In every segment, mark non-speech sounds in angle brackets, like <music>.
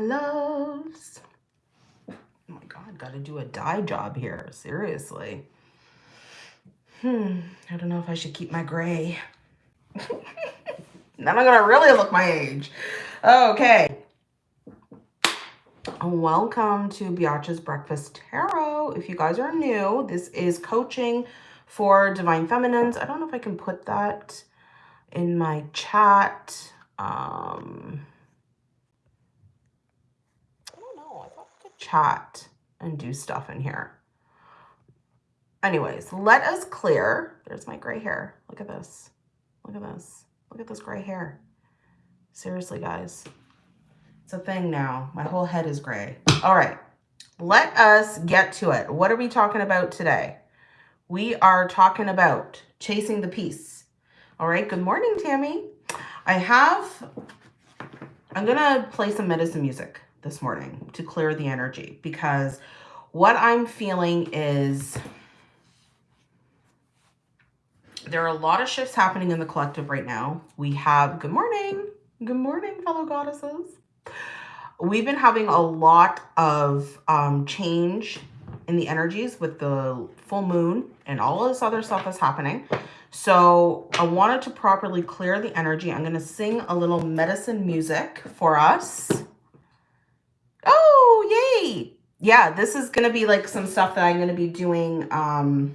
my. Oh my God, got to do a dye job here. Seriously. Hmm, I don't know if I should keep my gray. then I'm to really look my age. Okay. Welcome to Biatch's Breakfast Tarot. If you guys are new, this is coaching for Divine Feminines. I don't know if I can put that in my chat. Um, I don't know. I thought I could chat and do stuff in here. Anyways, let us clear. There's my gray hair. Look at this. Look at this. Look at this gray hair. Seriously, guys. It's a thing now. My whole head is gray. All right. Let us get to it. What are we talking about today? We are talking about chasing the peace. All right. Good morning, Tammy. I have, I'm going to play some medicine music this morning to clear the energy because what I'm feeling is there are a lot of shifts happening in the collective right now. We have, good morning, good morning, fellow goddesses. We've been having a lot of um, change in the energies with the full moon and all this other stuff that's happening. So I wanted to properly clear the energy. I'm going to sing a little medicine music for us. Oh, yay. Yeah, this is going to be like some stuff that I'm going to be doing um,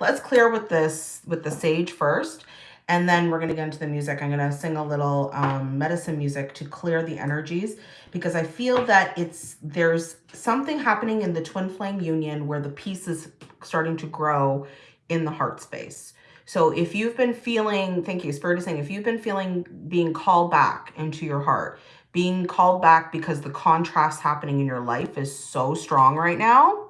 Let's clear with this, with the sage first. And then we're going to get into the music. I'm going to sing a little um, medicine music to clear the energies because I feel that it's there's something happening in the twin flame union where the peace is starting to grow in the heart space. So if you've been feeling, thank you, Spirit is saying, if you've been feeling being called back into your heart, being called back because the contrast happening in your life is so strong right now,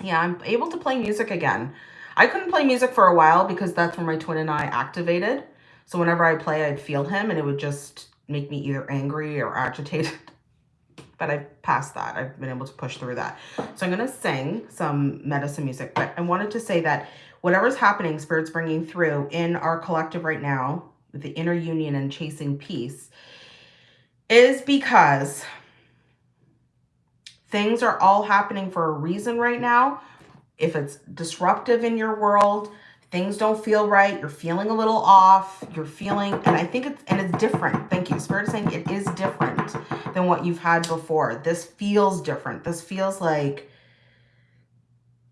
yeah, I'm able to play music again. I couldn't play music for a while because that's when my twin and I activated. So whenever I play, I'd feel him and it would just make me either angry or <laughs> agitated. But I've passed that. I've been able to push through that. So I'm going to sing some medicine music. But I wanted to say that whatever's happening, Spirit's bringing through in our collective right now, the inner union and chasing peace, is because Things are all happening for a reason right now. If it's disruptive in your world, things don't feel right, you're feeling a little off, you're feeling, and I think it's, and it's different. Thank you. Spirit is saying it is different than what you've had before. This feels different. This feels like,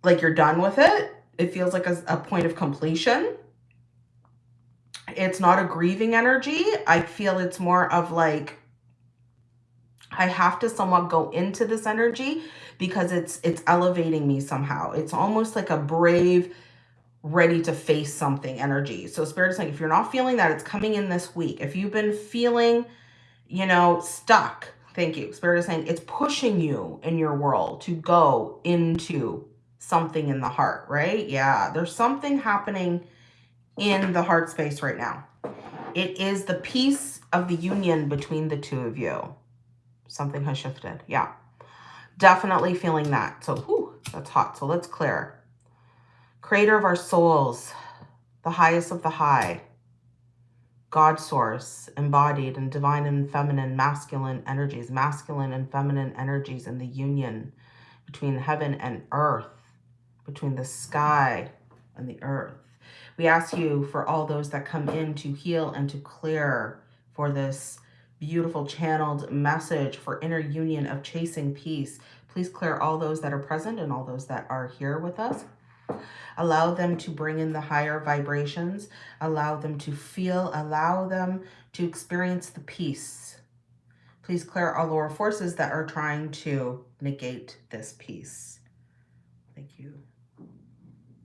like you're done with it. It feels like a, a point of completion. It's not a grieving energy. I feel it's more of like, I have to somewhat go into this energy because it's it's elevating me somehow. It's almost like a brave, ready to face something energy. So Spirit is saying, if you're not feeling that, it's coming in this week. If you've been feeling, you know, stuck, thank you. Spirit is saying it's pushing you in your world to go into something in the heart, right? Yeah, there's something happening in the heart space right now. It is the peace of the union between the two of you something has shifted. Yeah, definitely feeling that. So, whew, that's hot. So let's clear. Creator of our souls, the highest of the high, God source, embodied in divine and feminine, masculine energies, masculine and feminine energies in the union between heaven and earth, between the sky and the earth. We ask you for all those that come in to heal and to clear for this beautiful channeled message for inner union of chasing peace. Please clear all those that are present and all those that are here with us. Allow them to bring in the higher vibrations. Allow them to feel, allow them to experience the peace. Please clear all lower forces that are trying to negate this peace. Thank you.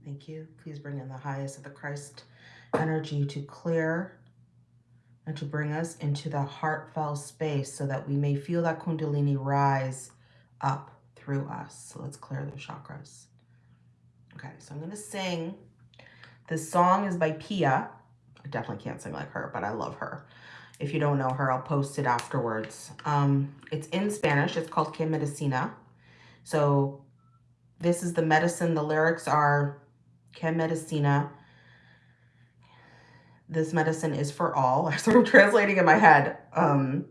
Thank you. Please bring in the highest of the Christ energy to clear and to bring us into the heartfelt space so that we may feel that kundalini rise up through us. So let's clear the chakras. Okay, so I'm going to sing. This song is by Pia. I definitely can't sing like her, but I love her. If you don't know her, I'll post it afterwards. Um, it's in Spanish. It's called Que Medicina. So this is the medicine. The lyrics are Que Medicina this medicine is for all. I sort of translating in my head. Um,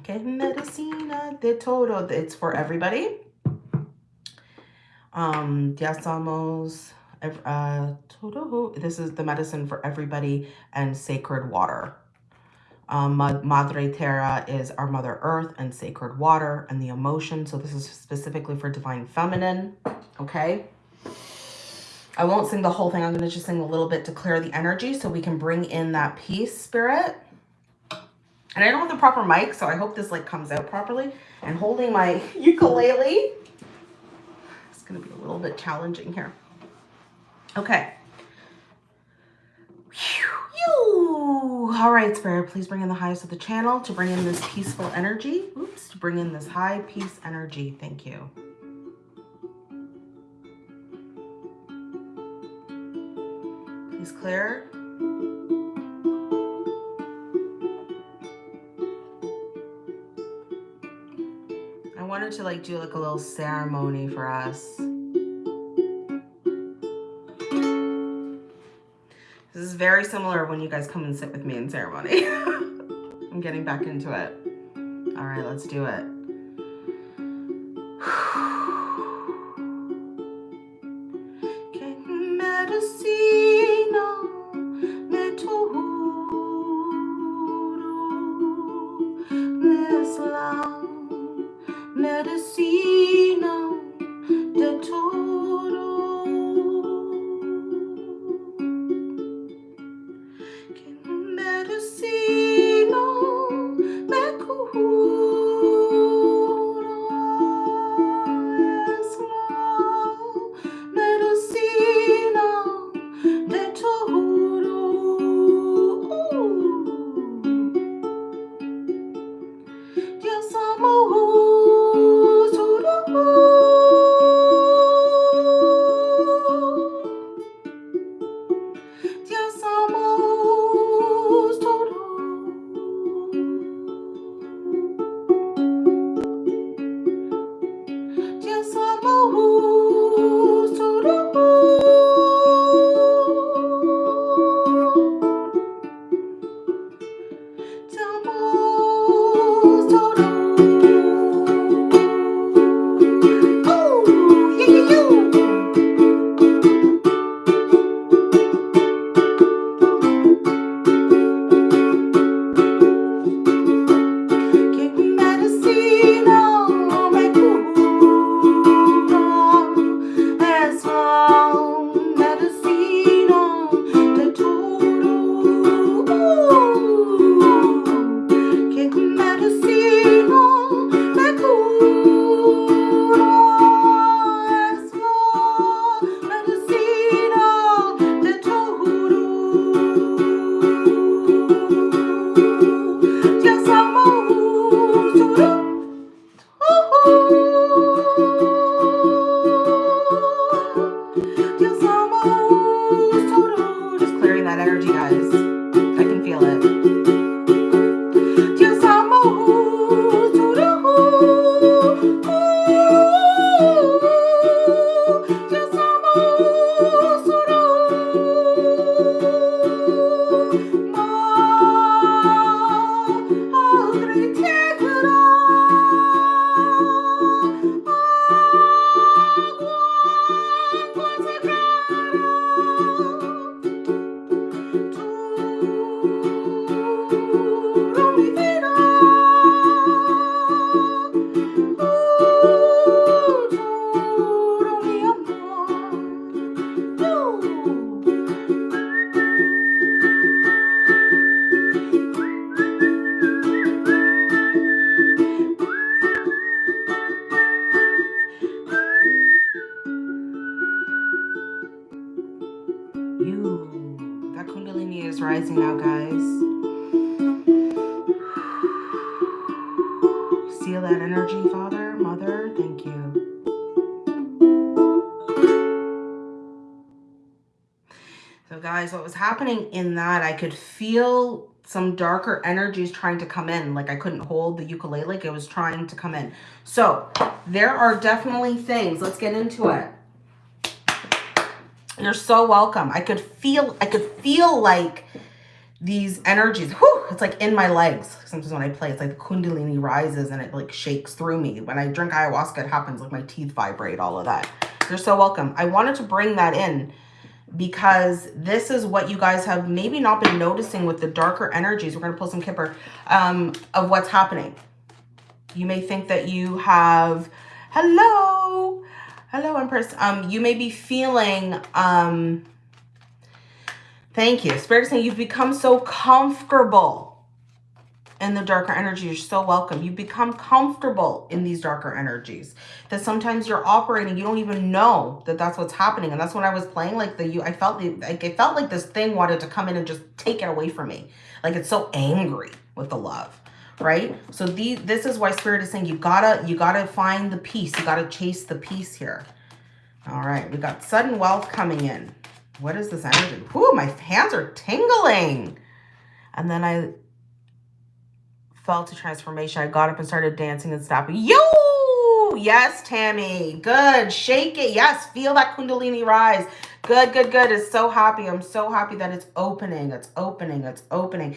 Okay, medicina de todo. It's for everybody. Um, ya somos, uh, todo. This is the medicine for everybody and sacred water. Um, Madre Terra is our Mother Earth and sacred water and the emotion. So this is specifically for divine feminine. Okay. I won't sing the whole thing. I'm going to just sing a little bit to clear the energy so we can bring in that peace spirit. And I don't have the proper mic, so I hope this like comes out properly. And holding my <laughs> ukulele, it's going to be a little bit challenging here. Okay. All right, Spirit, please bring in the highest of the channel to bring in this peaceful energy. Oops, to bring in this high peace energy. Thank you. Please clear. I wanted to like do like a little ceremony for us. This is very similar when you guys come and sit with me in ceremony. <laughs> I'm getting back into it. All right, let's do it. Happening in that I could feel some darker energies trying to come in. Like I couldn't hold the ukulele, like it was trying to come in. So there are definitely things. Let's get into it. You're so welcome. I could feel, I could feel like these energies, whew, it's like in my legs. Sometimes when I play, it's like the kundalini rises and it like shakes through me. When I drink ayahuasca, it happens like my teeth vibrate, all of that. You're so welcome. I wanted to bring that in because this is what you guys have maybe not been noticing with the darker energies. We're going to pull some Kipper um, of what's happening. You may think that you have, hello, hello, Empress. Um, you may be feeling, um, thank you. Spirit is saying you've become so comfortable in the darker energy. You're so welcome. You become comfortable in these darker energies that sometimes you're operating. You don't even know that that's what's happening. And that's when I was playing like the, you, I felt like, it felt like this thing wanted to come in and just take it away from me. Like it's so angry with the love, right? So the, this is why spirit is saying you gotta, you gotta find the peace. You gotta chase the peace here. All right. We got sudden wealth coming in. What is this energy? Whoo, my hands are tingling. And then I a transformation. I got up and started dancing and stopping. Yo! Yes, Tammy. Good. Shake it. Yes, feel that kundalini rise. Good, good, good. It's so happy. I'm so happy that it's opening. It's opening. It's opening.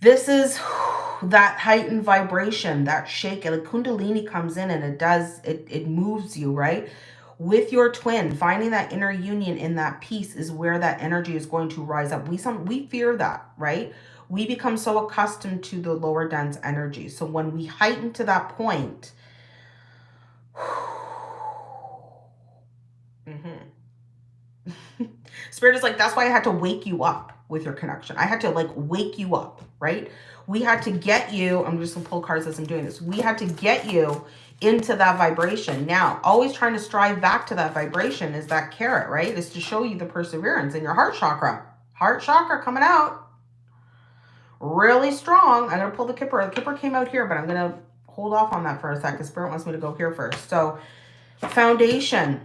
This is <sighs> that heightened vibration, that shake. The kundalini comes in and it does, it, it moves you, right? With your twin finding that inner union in that peace is where that energy is going to rise up we some we fear that right we become so accustomed to the lower dense energy. So when we heighten to that point, <sighs> mm -hmm. <laughs> Spirit is like, that's why I had to wake you up with your connection. I had to like wake you up, right? We had to get you, I'm just gonna pull cards as I'm doing this. We had to get you into that vibration. Now, always trying to strive back to that vibration is that carrot, right? Is to show you the perseverance in your heart chakra. Heart chakra coming out really strong. I'm going to pull the Kipper. The Kipper came out here, but I'm going to hold off on that for a second. Spirit wants me to go here first. So foundation.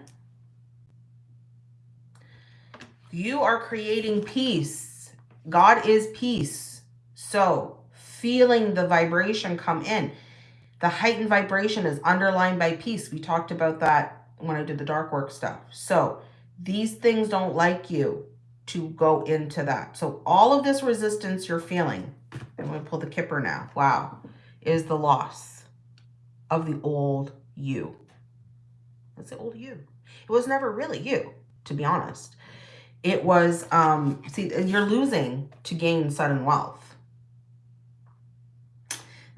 You are creating peace. God is peace. So feeling the vibration come in. The heightened vibration is underlined by peace. We talked about that when I did the dark work stuff. So these things don't like you to go into that. So all of this resistance you're feeling, I'm going to pull the kipper now, wow, is the loss of the old you. It's the old you. It was never really you, to be honest. It was, um, see, you're losing to gain sudden wealth.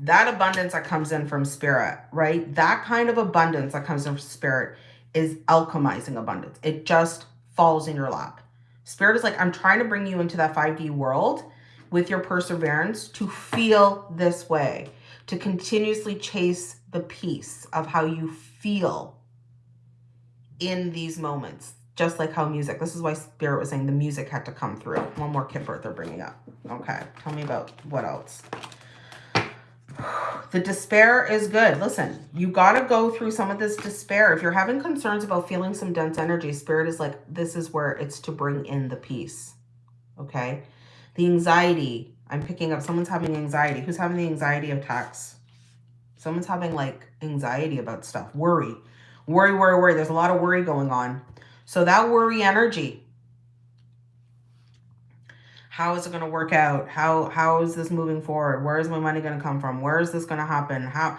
That abundance that comes in from spirit, right? That kind of abundance that comes in from spirit is alchemizing abundance. It just falls in your lap. Spirit is like, I'm trying to bring you into that 5D world with your perseverance to feel this way, to continuously chase the peace of how you feel in these moments. Just like how music, this is why Spirit was saying the music had to come through. One more Kipper they're bringing up. Okay, tell me about what else. The despair is good. Listen, you got to go through some of this despair. If you're having concerns about feeling some dense energy, spirit is like, this is where it's to bring in the peace. Okay. The anxiety, I'm picking up, someone's having anxiety. Who's having the anxiety attacks? Someone's having like anxiety about stuff, worry, worry, worry, worry. There's a lot of worry going on. So that worry energy, how is it going to work out? How How is this moving forward? Where is my money going to come from? Where is this going to happen? How...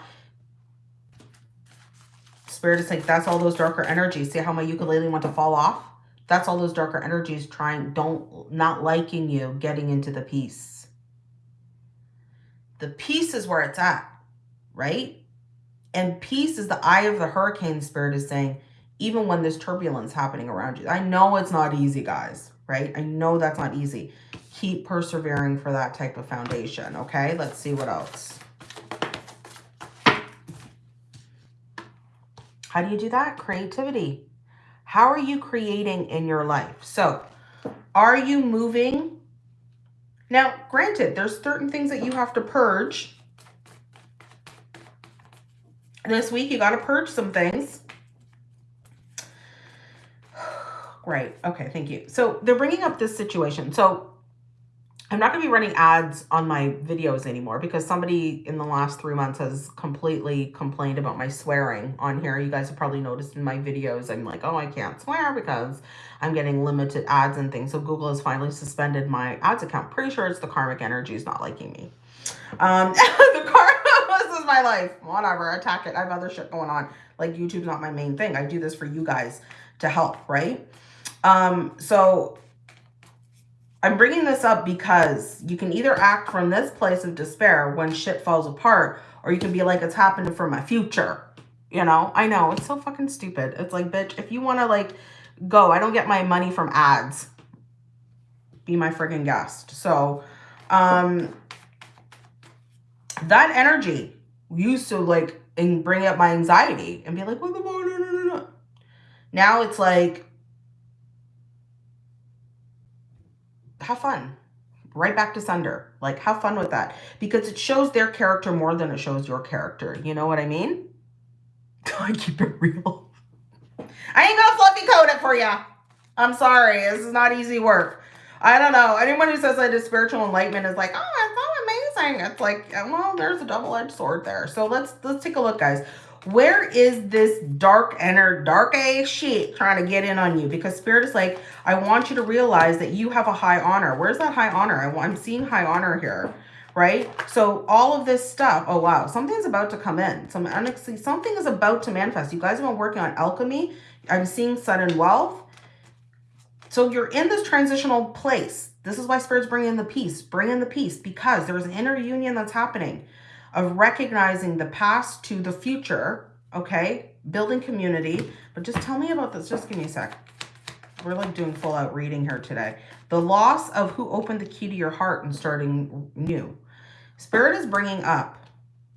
Spirit is like, that's all those darker energies. See how my ukulele want to fall off? That's all those darker energies trying, don't, not liking you, getting into the peace. The peace is where it's at, right? And peace is the eye of the hurricane spirit is saying, even when there's turbulence happening around you. I know it's not easy, guys, right? I know that's not easy keep persevering for that type of foundation. Okay, let's see what else. How do you do that? Creativity. How are you creating in your life? So are you moving? Now, granted, there's certain things that you have to purge. This week, you got to purge some things. <sighs> Great. Okay, thank you. So they're bringing up this situation. So I'm not going to be running ads on my videos anymore because somebody in the last three months has completely complained about my swearing on here. You guys have probably noticed in my videos, I'm like, oh, I can't swear because I'm getting limited ads and things. So Google has finally suspended my ads account. Pretty sure it's the karmic energy is not liking me. Um, <laughs> the karma, <laughs> this is my life. Whatever, attack it. I have other shit going on. Like YouTube's not my main thing. I do this for you guys to help, right? Um, so I'm bringing this up because you can either act from this place of despair when shit falls apart, or you can be like, it's happening for my future. You know, I know, it's so fucking stupid. It's like, bitch, if you want to like go, I don't get my money from ads. Be my friggin' guest. So, um, that energy used to like and bring up my anxiety and be like, what the no, no, no, no. Now it's like, have fun. Right back to sender. Like, have fun with that. Because it shows their character more than it shows your character. You know what I mean? <laughs> I keep it real. I ain't gonna fluffy code it for you. I'm sorry. This is not easy work. I don't know. Anyone who says I did spiritual enlightenment is like, oh, it's so amazing. It's like, well, there's a double-edged sword there. So let's let's take a look, guys where is this dark inner dark ass shit trying to get in on you? Because spirit is like i want you to realize that you have a high honor. Where's that high honor? I, i'm seeing high honor here right? So all of this stuff oh wow something's about to come in. Some something is about to manifest. You guys have been working on alchemy. I'm seeing sudden wealth. So you're in this transitional place. This is why spirit's bringing in the peace bring in the peace because there's an inner union that's happening of recognizing the past to the future, okay? Building community. But just tell me about this. Just give me a sec. We're like doing full out reading here today. The loss of who opened the key to your heart and starting new. Spirit is bringing up,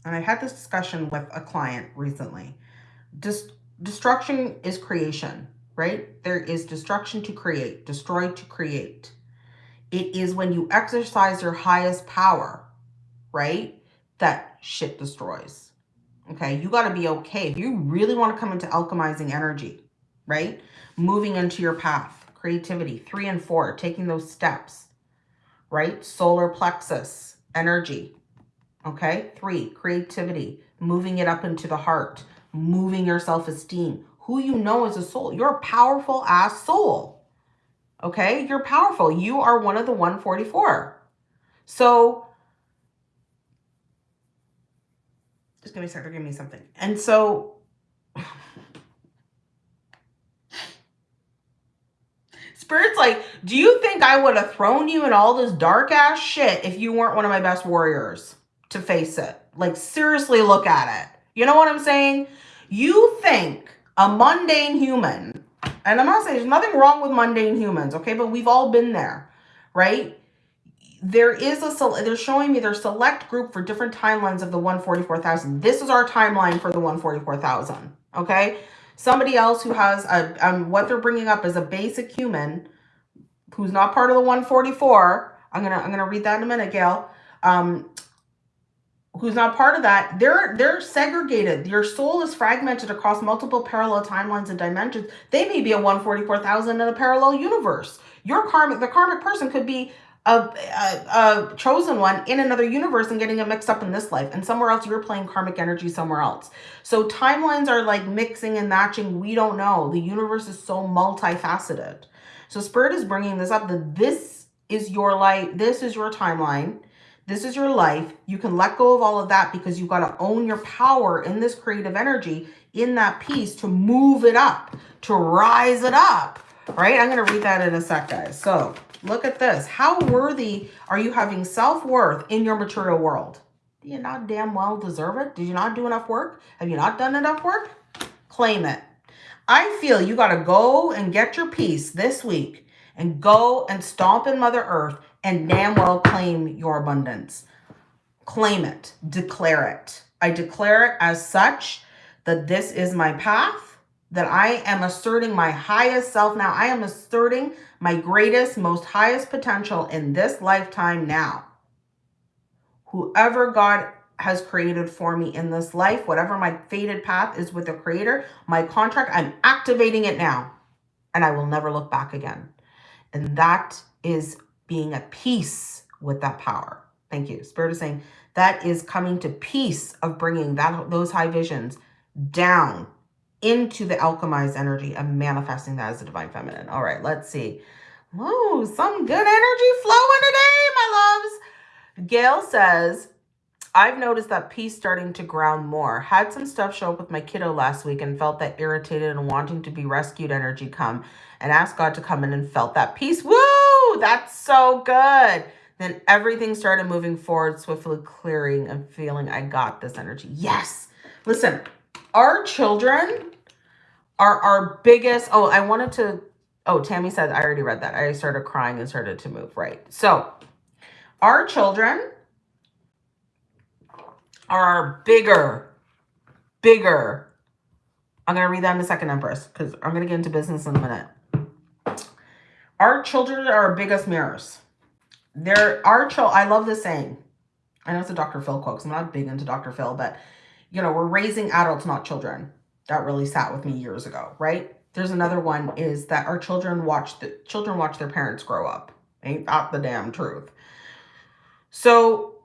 and I had this discussion with a client recently. Destruction is creation, right? There is destruction to create, destroy to create. It is when you exercise your highest power, right? that shit destroys. Okay, you got to be okay. If you really want to come into alchemizing energy, right? Moving into your path, creativity, three and four, taking those steps, right? Solar plexus, energy, okay? Three, creativity, moving it up into the heart, moving your self-esteem, who you know as a soul. You're a powerful ass soul, okay? You're powerful. You are one of the 144. So give me a second. Give me something. And so <laughs> Spirit's like, do you think I would have thrown you in all this dark ass shit if you weren't one of my best warriors to face it? Like, seriously look at it. You know what I'm saying? You think a mundane human, and I'm not saying there's nothing wrong with mundane humans, okay? But we've all been there, right? There is a, they're showing me their select group for different timelines of the 144,000. This is our timeline for the 144,000, okay? Somebody else who has a, um, what they're bringing up is a basic human who's not part of the 144. I'm going to, I'm going to read that in a minute, Gail. Um, who's not part of that, they're they're segregated. Your soul is fragmented across multiple parallel timelines and dimensions. They may be a 144,000 in a parallel universe. Your karmic, the karmic person could be a, a, chosen one in another universe and getting it mixed up in this life. And somewhere else, you're playing karmic energy somewhere else. So timelines are like mixing and matching. We don't know. The universe is so multifaceted. So Spirit is bringing this up that this is your life. This is your timeline. This is your life. You can let go of all of that because you've got to own your power in this creative energy in that peace to move it up, to rise it up, right? I'm going to read that in a sec, guys. So Look at this. How worthy are you having self-worth in your material world? Do you not damn well deserve it? Did you not do enough work? Have you not done enough work? Claim it. I feel you got to go and get your peace this week and go and stomp in Mother Earth and damn well claim your abundance. Claim it. Declare it. I declare it as such that this is my path that I am asserting my highest self now. I am asserting my greatest, most highest potential in this lifetime now. Whoever God has created for me in this life, whatever my fated path is with the creator, my contract, I'm activating it now and I will never look back again. And that is being at peace with that power. Thank you. Spirit is saying that is coming to peace of bringing that those high visions down into the alchemized energy of manifesting that as a divine feminine. All right, let's see. Whoa, some good energy flowing today, my loves. Gail says, I've noticed that peace starting to ground more. Had some stuff show up with my kiddo last week and felt that irritated and wanting to be rescued energy come and asked God to come in and felt that peace. Woo! That's so good. Then everything started moving forward, swiftly clearing and feeling I got this energy. Yes. Listen, our children are our biggest. Oh, I wanted to. Oh, Tammy said, I already read that. I started crying and started to move. Right. So, our children are bigger, bigger. I'm going to read that in a second, Empress, because I'm going to get into business in a minute. Our children are our biggest mirrors. They're our child. I love this saying. I know it's a Dr. Phil quote I'm not big into Dr. Phil, but you know, we're raising adults, not children. That really sat with me years ago, right? There's another one is that our children watch the children watch their parents grow up. Ain't that the damn truth? So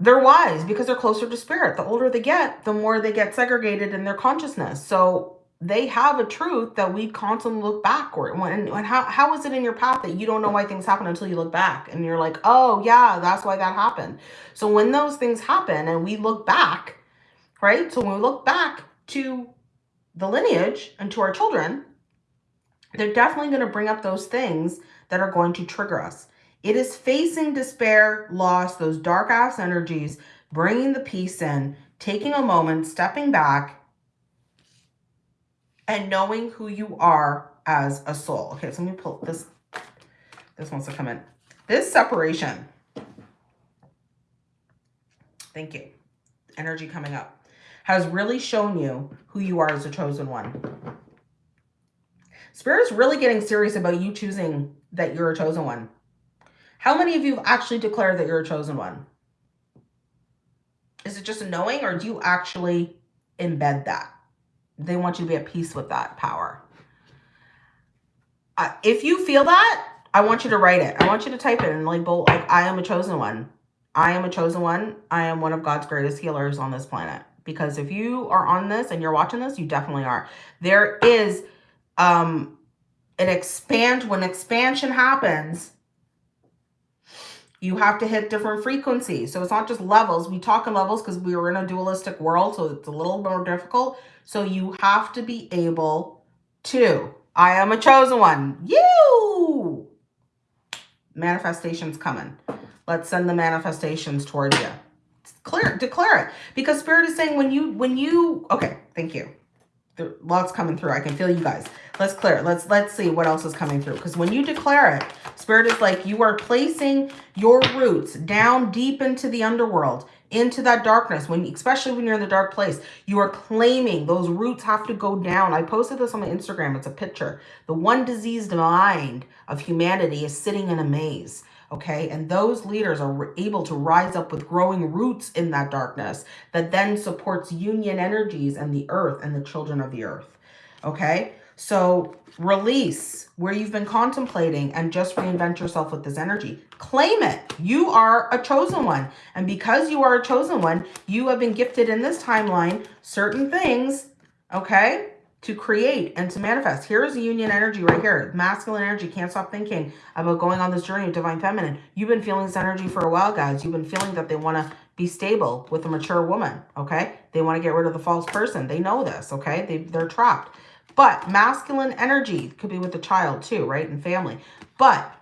they're wise because they're closer to spirit. The older they get, the more they get segregated in their consciousness. So they have a truth that we constantly look backward. When, when how, how is it in your path that you don't know why things happen until you look back and you're like, oh yeah, that's why that happened. So when those things happen and we look back, right? So when we look back to the lineage and to our children, they're definitely going to bring up those things that are going to trigger us. It is facing despair, loss, those dark ass energies, bringing the peace in, taking a moment, stepping back, and knowing who you are as a soul. Okay, so let me pull this. This wants to come in. This separation. Thank you. Energy coming up. Has really shown you who you are as a chosen one. Spirit is really getting serious about you choosing that you're a chosen one. How many of you have actually declared that you're a chosen one? Is it just a knowing or do you actually embed that? They want you to be at peace with that power. Uh, if you feel that, I want you to write it. I want you to type it and like bold, like I am a chosen one. I am a chosen one. I am one of God's greatest healers on this planet. Because if you are on this and you're watching this, you definitely are. There is um, an expand, when expansion happens, you have to hit different frequencies. So it's not just levels. We talk in levels because we were in a dualistic world, so it's a little more difficult. So you have to be able to. I am a chosen one. You! Manifestation's coming. Let's send the manifestations towards you. Clear, declare it. Because Spirit is saying when you, when you, okay, thank you. Lots coming through. I can feel you guys. Let's clear it. Let's, let's see what else is coming through. Because when you declare it, Spirit is like you are placing your roots down deep into the underworld into that darkness when especially when you're in the dark place you are claiming those roots have to go down i posted this on my instagram it's a picture the one diseased mind of humanity is sitting in a maze okay and those leaders are able to rise up with growing roots in that darkness that then supports union energies and the earth and the children of the earth okay so release where you've been contemplating and just reinvent yourself with this energy. Claim it. You are a chosen one. And because you are a chosen one, you have been gifted in this timeline certain things, okay, to create and to manifest. Here's the union energy right here. Masculine energy. Can't stop thinking about going on this journey of divine feminine. You've been feeling this energy for a while, guys. You've been feeling that they want to be stable with a mature woman, okay? They want to get rid of the false person. They know this, okay? They, they're trapped. But masculine energy could be with the child too, right? And family. But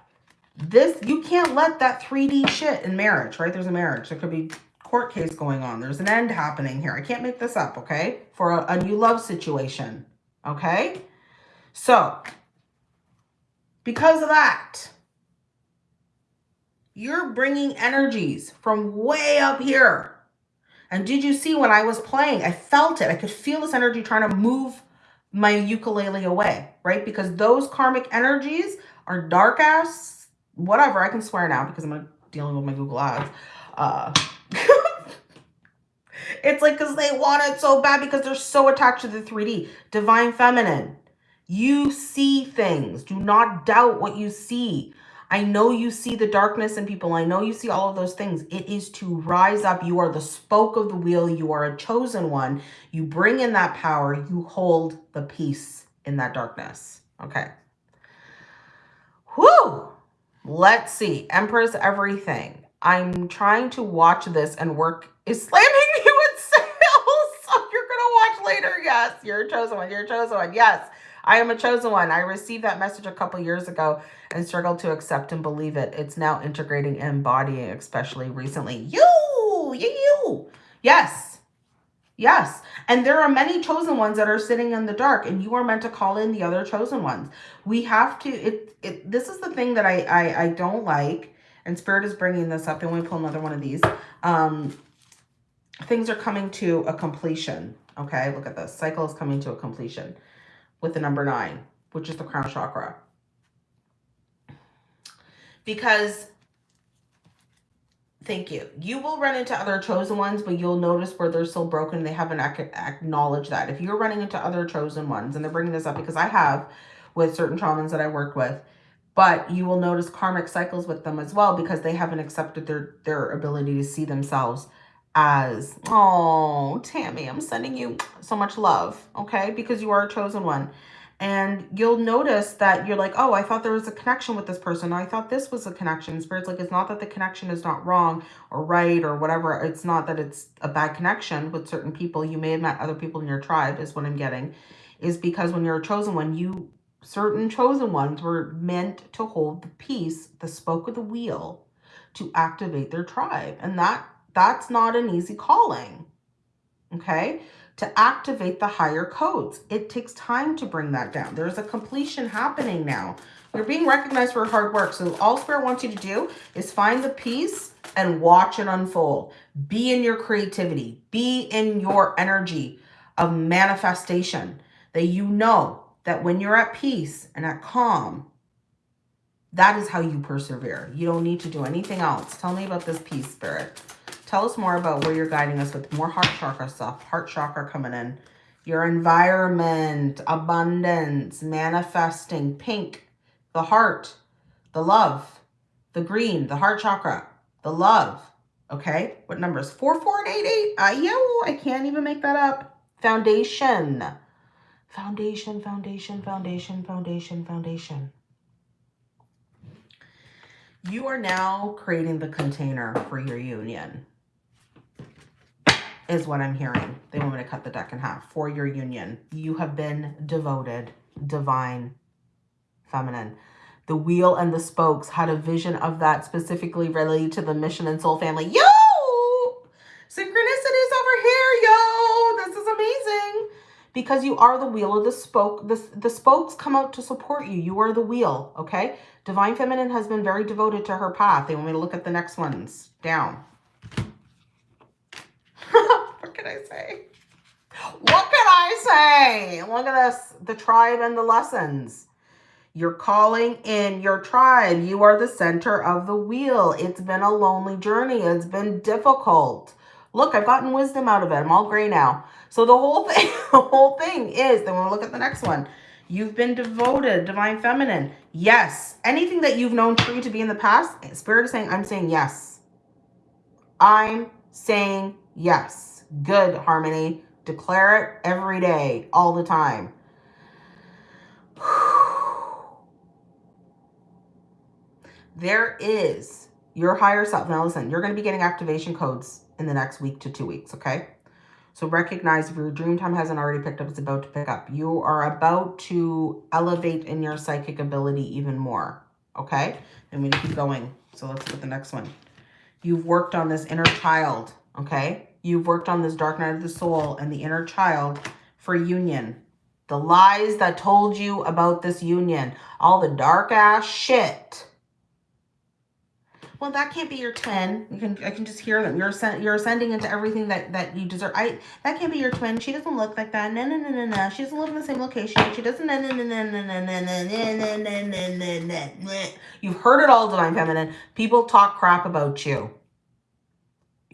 this, you can't let that 3D shit in marriage, right? There's a marriage. There could be court case going on. There's an end happening here. I can't make this up, okay? For a, a new love situation, okay? So, because of that, you're bringing energies from way up here. And did you see when I was playing, I felt it. I could feel this energy trying to move my ukulele away, right? Because those karmic energies are dark ass, whatever. I can swear now because I'm dealing with my Google ads. Uh, <laughs> it's like because they want it so bad because they're so attached to the 3D. Divine Feminine. You see things. Do not doubt what you see. I know you see the darkness in people. I know you see all of those things. It is to rise up. You are the spoke of the wheel. You are a chosen one. You bring in that power. You hold the peace in that darkness. Okay. Whoo! Let's see. Empress everything. I'm trying to watch this and work is slamming <laughs> you in sales. <laughs> So you're gonna watch later. Yes, you're a chosen one. You're a chosen one. Yes. I am a chosen one. I received that message a couple years ago and struggled to accept and believe it. It's now integrating and embodying, especially recently. You, you, you. Yes. Yes. And there are many chosen ones that are sitting in the dark and you are meant to call in the other chosen ones. We have to, it, it this is the thing that I, I, I don't like. And Spirit is bringing this up. And we pull another one of these. Um, things are coming to a completion. Okay. Look at this. Cycle is coming to a completion with the number nine, which is the crown chakra. Because Thank you. You will run into other chosen ones, but you'll notice where they're still broken. They haven't acknowledged that. If you're running into other chosen ones, and they're bringing this up because I have with certain shamans that I work with, but you will notice karmic cycles with them as well because they haven't accepted their, their ability to see themselves as, oh, Tammy, I'm sending you so much love, okay? Because you are a chosen one. And you'll notice that you're like, oh, I thought there was a connection with this person. I thought this was a connection. Spirit's like, it's not that the connection is not wrong or right or whatever. It's not that it's a bad connection with certain people. You may have met other people in your tribe is what I'm getting. Is because when you're a chosen one, you certain chosen ones were meant to hold the peace, the spoke of the wheel, to activate their tribe. And that that's not an easy calling. Okay to activate the higher codes. It takes time to bring that down. There's a completion happening now. You're being recognized for hard work. So all Spirit wants you to do is find the peace and watch it unfold. Be in your creativity. Be in your energy of manifestation. That you know that when you're at peace and at calm, that is how you persevere. You don't need to do anything else. Tell me about this peace, Spirit. Tell us more about where you're guiding us with more heart chakra stuff. Heart chakra coming in. Your environment, abundance, manifesting, pink, the heart, the love, the green, the heart chakra, the love. Okay, what numbers? 4488. Uh, yo, I can't even make that up. Foundation. Foundation, foundation, foundation, foundation, foundation. You are now creating the container for your union is what I'm hearing. They want me to cut the deck in half for your union. You have been devoted, divine, feminine. The wheel and the spokes had a vision of that specifically related to the mission and soul family. Yo! Synchronicities over here, yo! This is amazing. Because you are the wheel of the spoke. The, the spokes come out to support you. You are the wheel, okay? Divine Feminine has been very devoted to her path. They want me to look at the next ones. Down <laughs> what can I say? What can I say? Look at this, the tribe and the lessons. You're calling in your tribe. You are the center of the wheel. It's been a lonely journey. It's been difficult. Look, I've gotten wisdom out of it. I'm all gray now. So the whole thing, <laughs> the whole thing is, then we'll look at the next one. You've been devoted, divine feminine. Yes. Anything that you've known true to be in the past, spirit is saying, I'm saying yes. I'm saying yes. Good, Harmony. Declare it every day, all the time. <sighs> there is your higher self. Now listen, you're going to be getting activation codes in the next week to two weeks, okay? So recognize if your dream time hasn't already picked up, it's about to pick up. You are about to elevate in your psychic ability even more, okay? Going to keep going. So let's at the next one. You've worked on this inner child, okay? You've worked on this dark night of the soul and the inner child for union. The lies that told you about this union. All the dark ass shit. Well, that can't be your twin. You can I can just hear them. You're you're ascending into everything that that you deserve. I that can't be your twin. She doesn't look like that. No no no no no. She doesn't live in the same location. She doesn't. No no no no no no no no no no no no. You've heard it all, divine feminine. People talk crap about you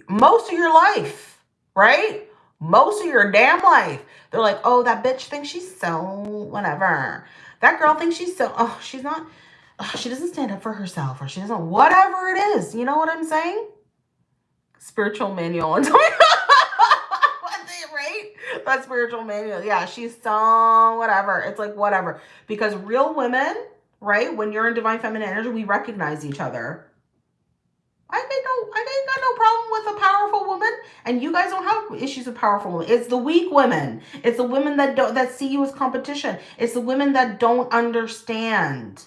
most of your life, right? Most of your damn life. They're like, oh, that bitch thinks she's so whatever. That girl thinks she's so, oh, she's not, she doesn't stand up for herself or she doesn't, whatever it is. You know what I'm saying? Spiritual manual. <laughs> right? That spiritual manual. Yeah, she's so whatever. It's like whatever. Because real women, right? When you're in divine feminine energy, we recognize each other. I got no, I ain't got no problem with a powerful woman, and you guys don't have issues with powerful women. It's the weak women. It's the women that don't that see you as competition. It's the women that don't understand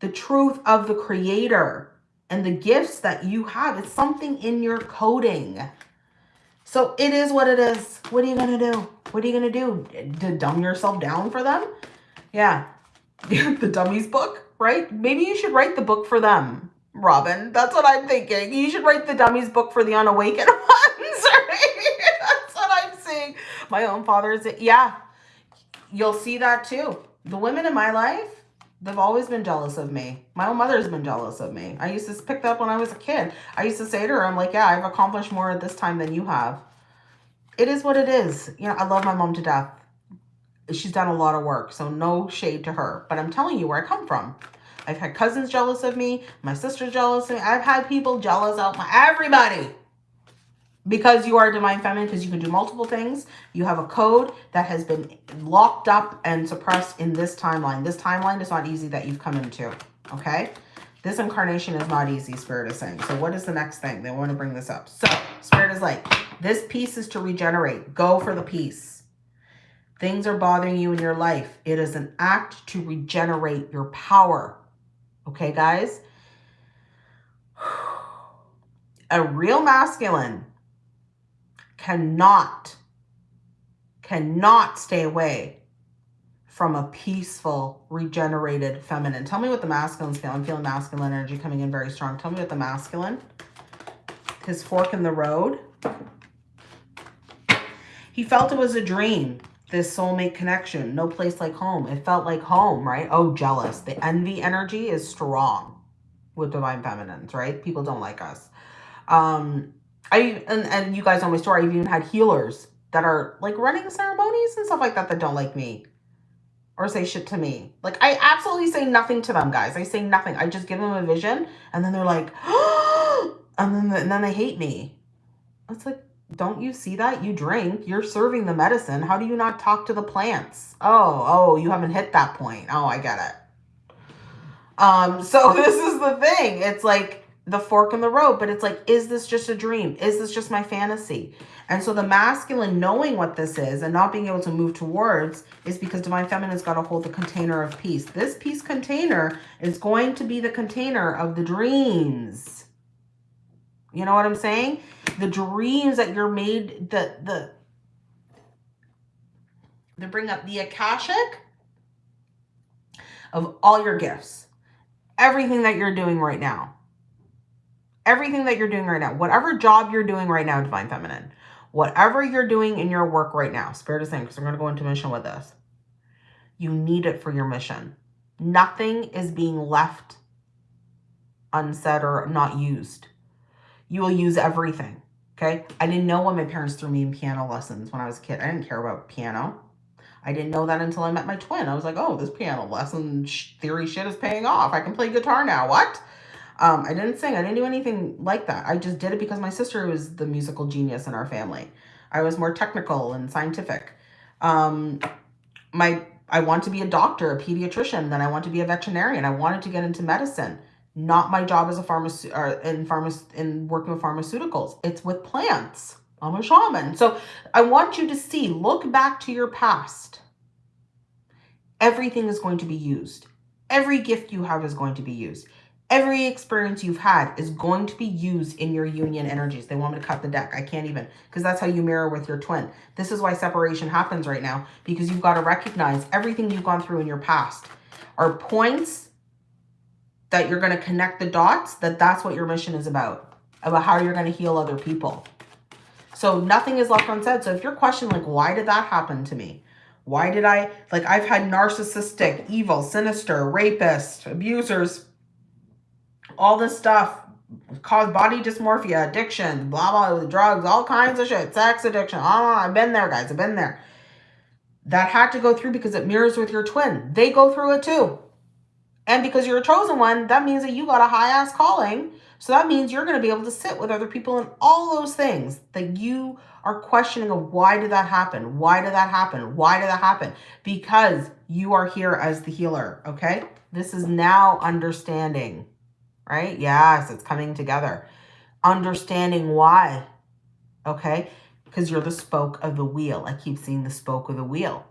the truth of the creator and the gifts that you have. It's something in your coding. So it is what it is. What are you going to do? What are you going to do? To dumb yourself down for them? Yeah. <laughs> the dummies book, right? Maybe you should write the book for them, Robin. That's what I'm thinking. You should write the dummies book for the unawakened <laughs> ones? <laughs> That's what I'm saying. My own father is, it. yeah. You'll see that too. The women in my life, They've always been jealous of me. My own mother's been jealous of me. I used to pick that up when I was a kid. I used to say to her, I'm like, yeah, I've accomplished more at this time than you have. It is what it is. You know, I love my mom to death. She's done a lot of work, so no shade to her. But I'm telling you where I come from. I've had cousins jealous of me. My sister's jealous of me. I've had people jealous of my, everybody because you are divine feminine, because you can do multiple things, you have a code that has been locked up and suppressed in this timeline. This timeline is not easy that you've come into, okay? This incarnation is not easy, Spirit is saying. So what is the next thing? They want to bring this up. So Spirit is like, this piece is to regenerate. Go for the peace. Things are bothering you in your life. It is an act to regenerate your power. Okay, guys? <sighs> A real masculine cannot, cannot stay away from a peaceful, regenerated feminine. Tell me what the masculine's feeling. I'm feeling masculine energy coming in very strong. Tell me what the masculine, his fork in the road. He felt it was a dream, this soulmate connection. No place like home. It felt like home, right? Oh, jealous. The envy energy is strong with divine feminines, right? People don't like us. Um, I and, and you guys know my story. I've even had healers that are like running ceremonies and stuff like that that don't like me or say shit to me. Like I absolutely say nothing to them, guys. I say nothing. I just give them a vision and then they're like, <gasps> and then and then they hate me. It's like, don't you see that? You drink, you're serving the medicine. How do you not talk to the plants? Oh, oh, you haven't hit that point. Oh, I get it. Um, so <laughs> this is the thing. It's like the fork in the road, but it's like, is this just a dream? Is this just my fantasy? And so the masculine knowing what this is and not being able to move towards is because divine feminine's got to hold the container of peace. This peace container is going to be the container of the dreams. You know what I'm saying? The dreams that you're made, the, the, they bring up the Akashic of all your gifts. Everything that you're doing right now everything that you're doing right now, whatever job you're doing right now, Divine Feminine, whatever you're doing in your work right now, Spirit is saying, because we're going to go into mission with this, you need it for your mission. Nothing is being left unsaid or not used. You will use everything. Okay. I didn't know when my parents threw me in piano lessons when I was a kid. I didn't care about piano. I didn't know that until I met my twin. I was like, oh, this piano lesson theory shit is paying off. I can play guitar now. What? Um, I didn't sing. I didn't do anything like that. I just did it because my sister was the musical genius in our family. I was more technical and scientific. Um, my I want to be a doctor, a pediatrician, then I want to be a veterinarian. I wanted to get into medicine. Not my job as a pharmacist or in pharmac in working with pharmaceuticals. It's with plants. I'm a shaman. So I want you to see, look back to your past. Everything is going to be used. Every gift you have is going to be used every experience you've had is going to be used in your union energies. They want me to cut the deck. I can't even, because that's how you mirror with your twin. This is why separation happens right now, because you've got to recognize everything you've gone through in your past are points that you're going to connect the dots, that that's what your mission is about, about how you're going to heal other people. So nothing is left unsaid. So if you're questioning, like, why did that happen to me? Why did I, like, I've had narcissistic, evil, sinister, rapist, abusers, all this stuff cause body dysmorphia, addiction, blah, blah, drugs, all kinds of shit, sex addiction. Oh, I've been there, guys. I've been there. That had to go through because it mirrors with your twin. They go through it too. And because you're a chosen one, that means that you got a high ass calling. So that means you're going to be able to sit with other people and all those things that you are questioning of why did that happen? Why did that happen? Why did that happen? Because you are here as the healer, okay? This is now understanding, right? Yes, it's coming together. Understanding why, okay? Because you're the spoke of the wheel. I keep seeing the spoke of the wheel.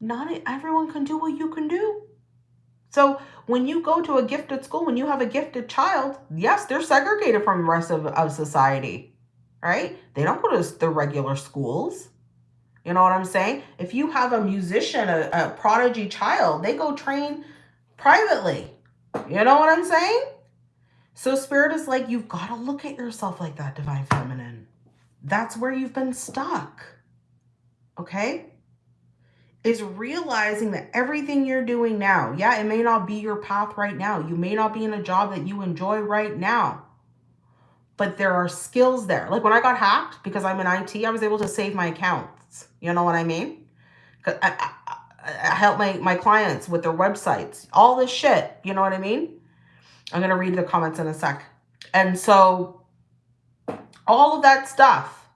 Not everyone can do what you can do. So when you go to a gifted school, when you have a gifted child, yes, they're segregated from the rest of, of society, right? They don't go to the regular schools. You know what I'm saying? If you have a musician, a, a prodigy child, they go train privately. You know what I'm saying? So spirit is like, you've got to look at yourself like that, divine feminine. That's where you've been stuck. Okay? Is realizing that everything you're doing now, yeah, it may not be your path right now. You may not be in a job that you enjoy right now. But there are skills there. Like when I got hacked because I'm in IT, I was able to save my accounts. You know what I mean? I, I, I help my, my clients with their websites, all this shit. You know what I mean? I'm going to read the comments in a sec. And so all of that stuff,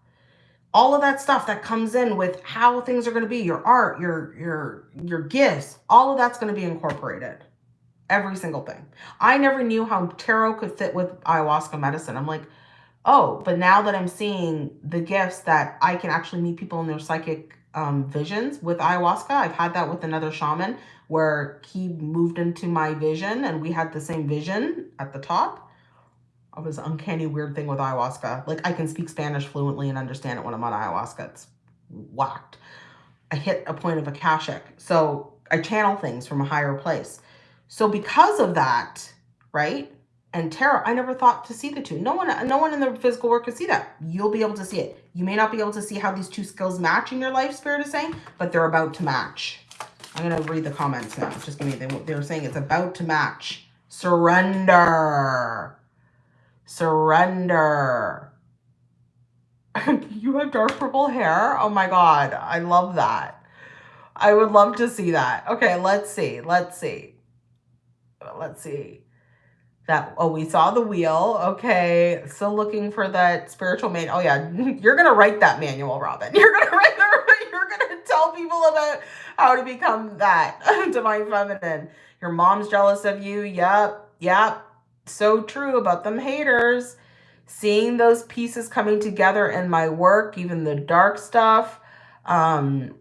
all of that stuff that comes in with how things are going to be, your art, your, your, your gifts, all of that's going to be incorporated. Every single thing. I never knew how tarot could fit with ayahuasca medicine. I'm like, oh, but now that I'm seeing the gifts that I can actually meet people in their psychic um, visions with ayahuasca. I've had that with another shaman where he moved into my vision and we had the same vision at the top. Was an uncanny weird thing with ayahuasca. Like I can speak Spanish fluently and understand it when I'm on ayahuasca. It's whacked. I hit a point of Akashic. So I channel things from a higher place. So because of that, right, and tarot, I never thought to see the two. No one, no one in the physical world could see that. You'll be able to see it. You may not be able to see how these two skills match in your life, Spirit is saying, but they're about to match. I'm going to read the comments now. It's just give me, they, they were saying it's about to match. Surrender. Surrender. <laughs> you have dark purple hair? Oh my God. I love that. I would love to see that. Okay, let's see. Let's see. Let's see that oh we saw the wheel okay still looking for that spiritual man oh yeah <laughs> you're gonna write that manual robin <laughs> you're gonna write the, tell people about how to become that <laughs> divine feminine your mom's jealous of you yep yep so true about them haters seeing those pieces coming together in my work even the dark stuff um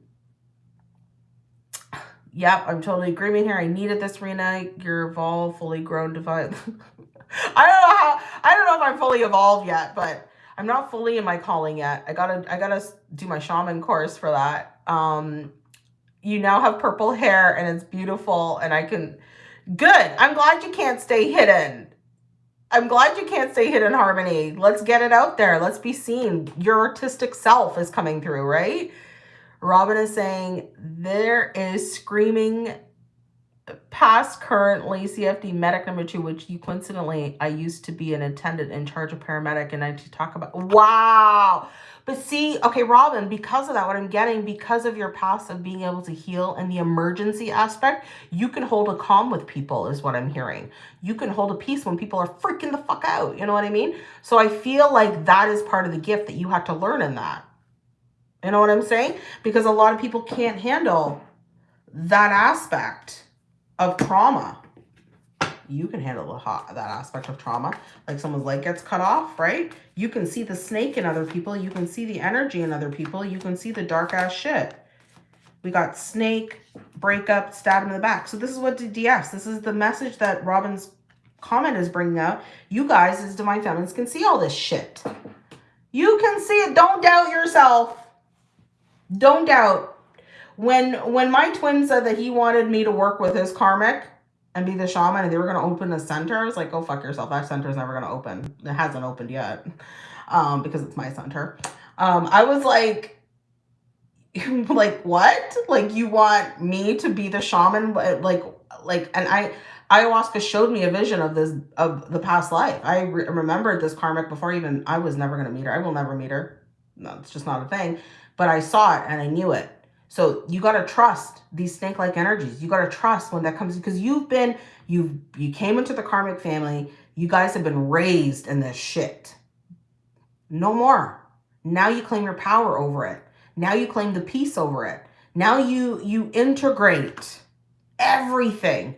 Yep, I'm totally agreeing here. I needed this, Rena. You're evolved, fully grown, divine. <laughs> I don't know how. I don't know if I'm fully evolved yet, but I'm not fully in my calling yet. I gotta. I gotta do my shaman course for that. Um, you now have purple hair and it's beautiful, and I can. Good. I'm glad you can't stay hidden. I'm glad you can't stay hidden, Harmony. Let's get it out there. Let's be seen. Your artistic self is coming through, right? Robin is saying there is screaming past currently CFD medic number two, which you coincidentally, I used to be an attendant in charge of paramedic and I to talk about, wow. But see, okay, Robin, because of that, what I'm getting, because of your past of being able to heal and the emergency aspect, you can hold a calm with people is what I'm hearing. You can hold a peace when people are freaking the fuck out. You know what I mean? So I feel like that is part of the gift that you have to learn in that. You know what I'm saying? Because a lot of people can't handle that aspect of trauma. You can handle the, that aspect of trauma. Like someone's leg gets cut off, right? You can see the snake in other people. You can see the energy in other people. You can see the dark ass shit. We got snake, breakup, stab in the back. So this is what DS, this is the message that Robin's comment is bringing out. You guys as Divine Feminines can see all this shit. You can see it. Don't doubt yourself. Don't doubt. When when my twin said that he wanted me to work with his karmic and be the shaman and they were going to open a center, I was like, go fuck yourself. That center is never going to open. It hasn't opened yet um, because it's my center. Um, I was like, <laughs> like what? Like you want me to be the shaman? Like, like, and I, ayahuasca showed me a vision of this, of the past life. I re remembered this karmic before even I was never going to meet her. I will never meet her. No, it's just not a thing but I saw it and I knew it. So you got to trust these snake-like energies. You got to trust when that comes because you've been, you've, you came into the karmic family. You guys have been raised in this shit. No more. Now you claim your power over it. Now you claim the peace over it. Now you you integrate everything.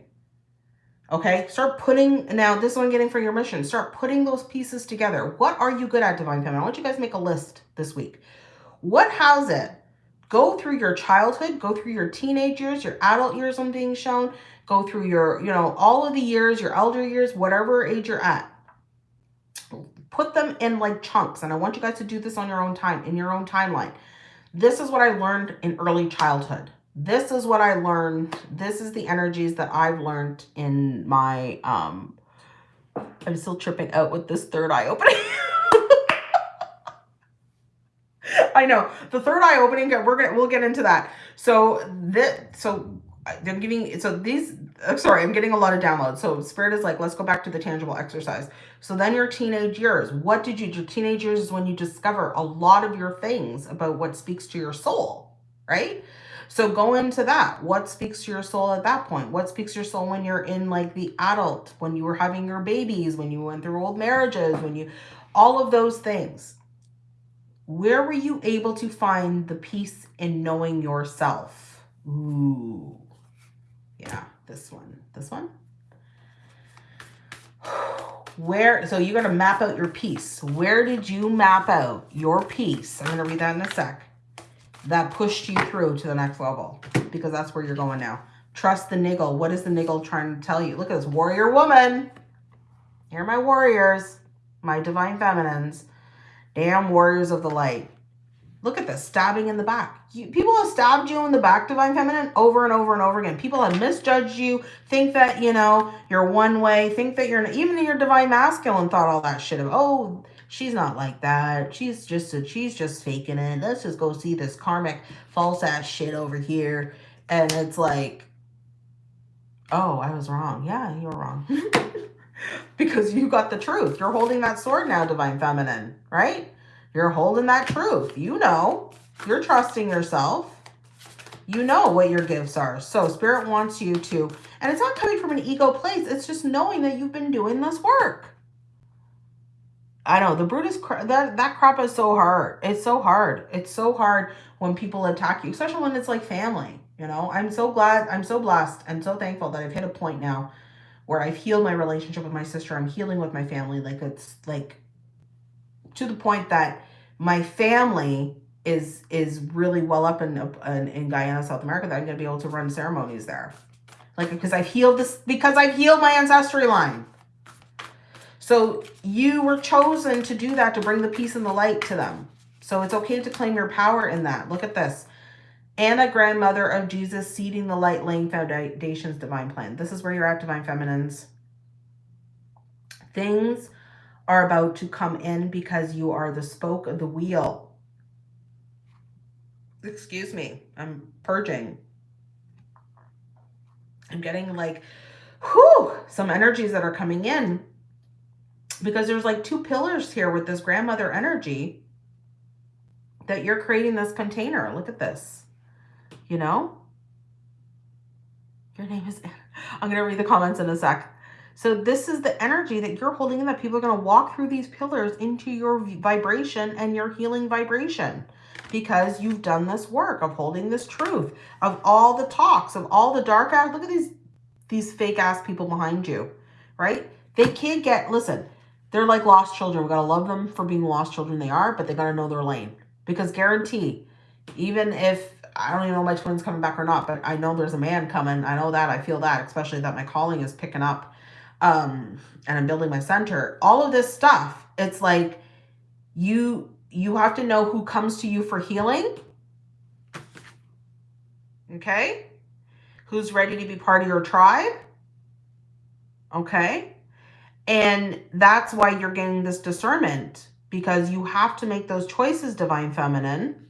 Okay, start putting, now this one getting for your mission. Start putting those pieces together. What are you good at, Divine Feminine? I want you guys make a list this week. What has it? Go through your childhood, go through your teenage years, your adult years I'm being shown, go through your, you know, all of the years, your elder years, whatever age you're at. Put them in like chunks. And I want you guys to do this on your own time, in your own timeline. This is what I learned in early childhood. This is what I learned. This is the energies that I've learned in my, um, I'm still tripping out with this third eye opening. <laughs> <laughs> I know the third eye opening. We're gonna we'll get into that. So that so I'm giving so these. I'm sorry, I'm getting a lot of downloads. So spirit is like, let's go back to the tangible exercise. So then your teenage years. What did you do? Teenage years is when you discover a lot of your things about what speaks to your soul, right? So go into that. What speaks to your soul at that point? What speaks to your soul when you're in like the adult, when you were having your babies, when you went through old marriages, when you, all of those things. Where were you able to find the peace in knowing yourself? Ooh. Yeah, this one. This one. Where, so you're going to map out your peace. Where did you map out your peace? I'm going to read that in a sec. That pushed you through to the next level because that's where you're going now. Trust the niggle. What is the niggle trying to tell you? Look at this warrior woman. Here are my warriors, my divine feminines. Damn warriors of the light. Look at this, stabbing in the back. You, people have stabbed you in the back, Divine Feminine, over and over and over again. People have misjudged you, think that, you know, you're one way, think that you're, even your Divine Masculine thought all that shit of, oh, she's not like that. She's just, a, she's just faking it. Let's just go see this karmic false ass shit over here. And it's like, oh, I was wrong. Yeah, you were wrong. <laughs> because you got the truth. You're holding that sword now, Divine Feminine, right? You're holding that truth. You know, you're trusting yourself. You know what your gifts are. So Spirit wants you to, and it's not coming from an ego place. It's just knowing that you've been doing this work. I know the Brutus, that, that crap is so hard. It's so hard. It's so hard when people attack you, especially when it's like family. You know, I'm so glad, I'm so blessed and so thankful that I've hit a point now where I've healed my relationship with my sister. I'm healing with my family. Like it's like to the point that my family is is really well up in, in, in Guyana, South America, that I'm going to be able to run ceremonies there. Like, because I've healed this, because I've healed my ancestry line. So you were chosen to do that, to bring the peace and the light to them. So it's okay to claim your power in that. Look at this. Anna, grandmother of Jesus, seeding the light, laying foundations, divine plan. This is where you're at, divine feminines. Things are about to come in because you are the spoke of the wheel. Excuse me, I'm purging. I'm getting like, whew, some energies that are coming in because there's like two pillars here with this grandmother energy that you're creating this container. Look at this you know? Your name is. I'm going to read the comments in a sec. So this is the energy that you're holding in that people are going to walk through these pillars into your vibration and your healing vibration because you've done this work of holding this truth of all the talks of all the dark ass. Look at these, these fake ass people behind you, right? They can't get, listen, they're like lost children. We got to love them for being lost children they are, but they got to know their lane because guarantee, even if I don't even know my twin's coming back or not, but I know there's a man coming. I know that. I feel that, especially that my calling is picking up um, and I'm building my center. All of this stuff, it's like you you have to know who comes to you for healing. Okay? Who's ready to be part of your tribe? Okay? And that's why you're getting this discernment because you have to make those choices, Divine Feminine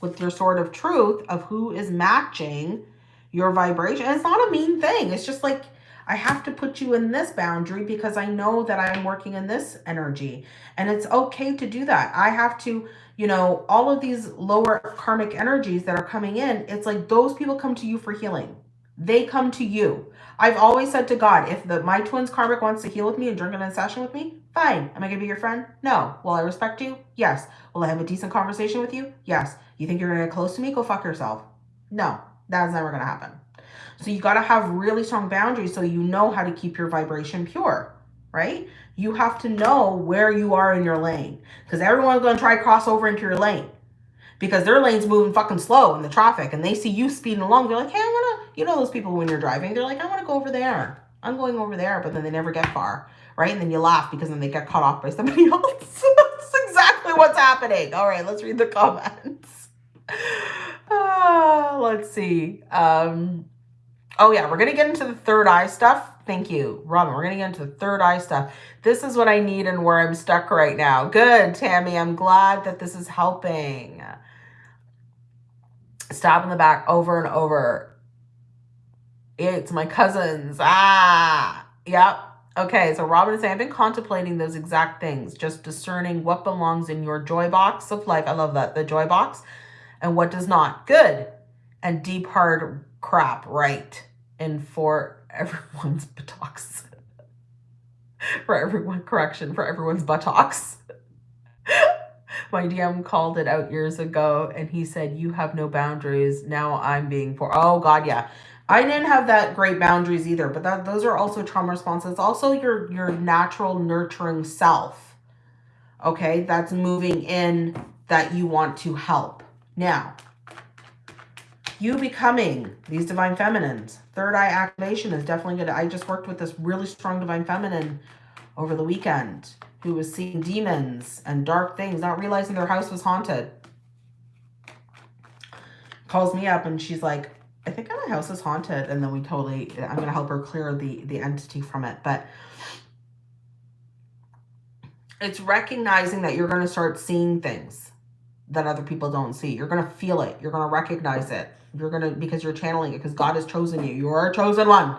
with your sword of truth of who is matching your vibration. And it's not a mean thing. It's just like, I have to put you in this boundary because I know that I'm working in this energy. And it's okay to do that. I have to, you know, all of these lower karmic energies that are coming in, it's like those people come to you for healing. They come to you. I've always said to God, if the my twin's karmic wants to heal with me and drink in a session with me, fine. Am I going to be your friend? No. Will I respect you? Yes. Will I have a decent conversation with you? Yes. You think you're going to get close to me? Go fuck yourself. No, that's never going to happen. So you got to have really strong boundaries so you know how to keep your vibration pure, right? You have to know where you are in your lane because everyone's going to try to cross over into your lane because their lane's moving fucking slow in the traffic and they see you speeding along. They're like, hey, you know, those people when you're driving, they're like, I want to go over there. I'm going over there, but then they never get far, right? And then you laugh because then they get cut off by somebody <laughs> else. That's exactly what's happening. All right, let's read the comments. Uh, let's see. Um, Oh yeah, we're going to get into the third eye stuff. Thank you, Robin. We're going to get into the third eye stuff. This is what I need and where I'm stuck right now. Good, Tammy. I'm glad that this is helping. Stab in the back over and over. It's my cousins. Ah, yep. Okay, so Robin is saying, I've been contemplating those exact things, just discerning what belongs in your joy box of life. I love that, the joy box, and what does not. Good. And deep hard crap, right? and for everyone's <laughs> buttocks. for everyone, correction, for everyone's buttocks. <laughs> My DM called it out years ago and he said, you have no boundaries. Now I'm being for, oh God, yeah. I didn't have that great boundaries either, but that those are also trauma responses. Also your, your natural nurturing self. Okay. That's moving in that you want to help. Now, you becoming these divine feminines. Third eye activation is definitely good. I just worked with this really strong divine feminine over the weekend who was seeing demons and dark things, not realizing their house was haunted. Calls me up and she's like, I think my house is haunted. And then we totally, I'm going to help her clear the, the entity from it. But it's recognizing that you're going to start seeing things that other people don't see. You're going to feel it. You're going to recognize it. You're going to, because you're channeling it, because God has chosen you. You are a chosen one.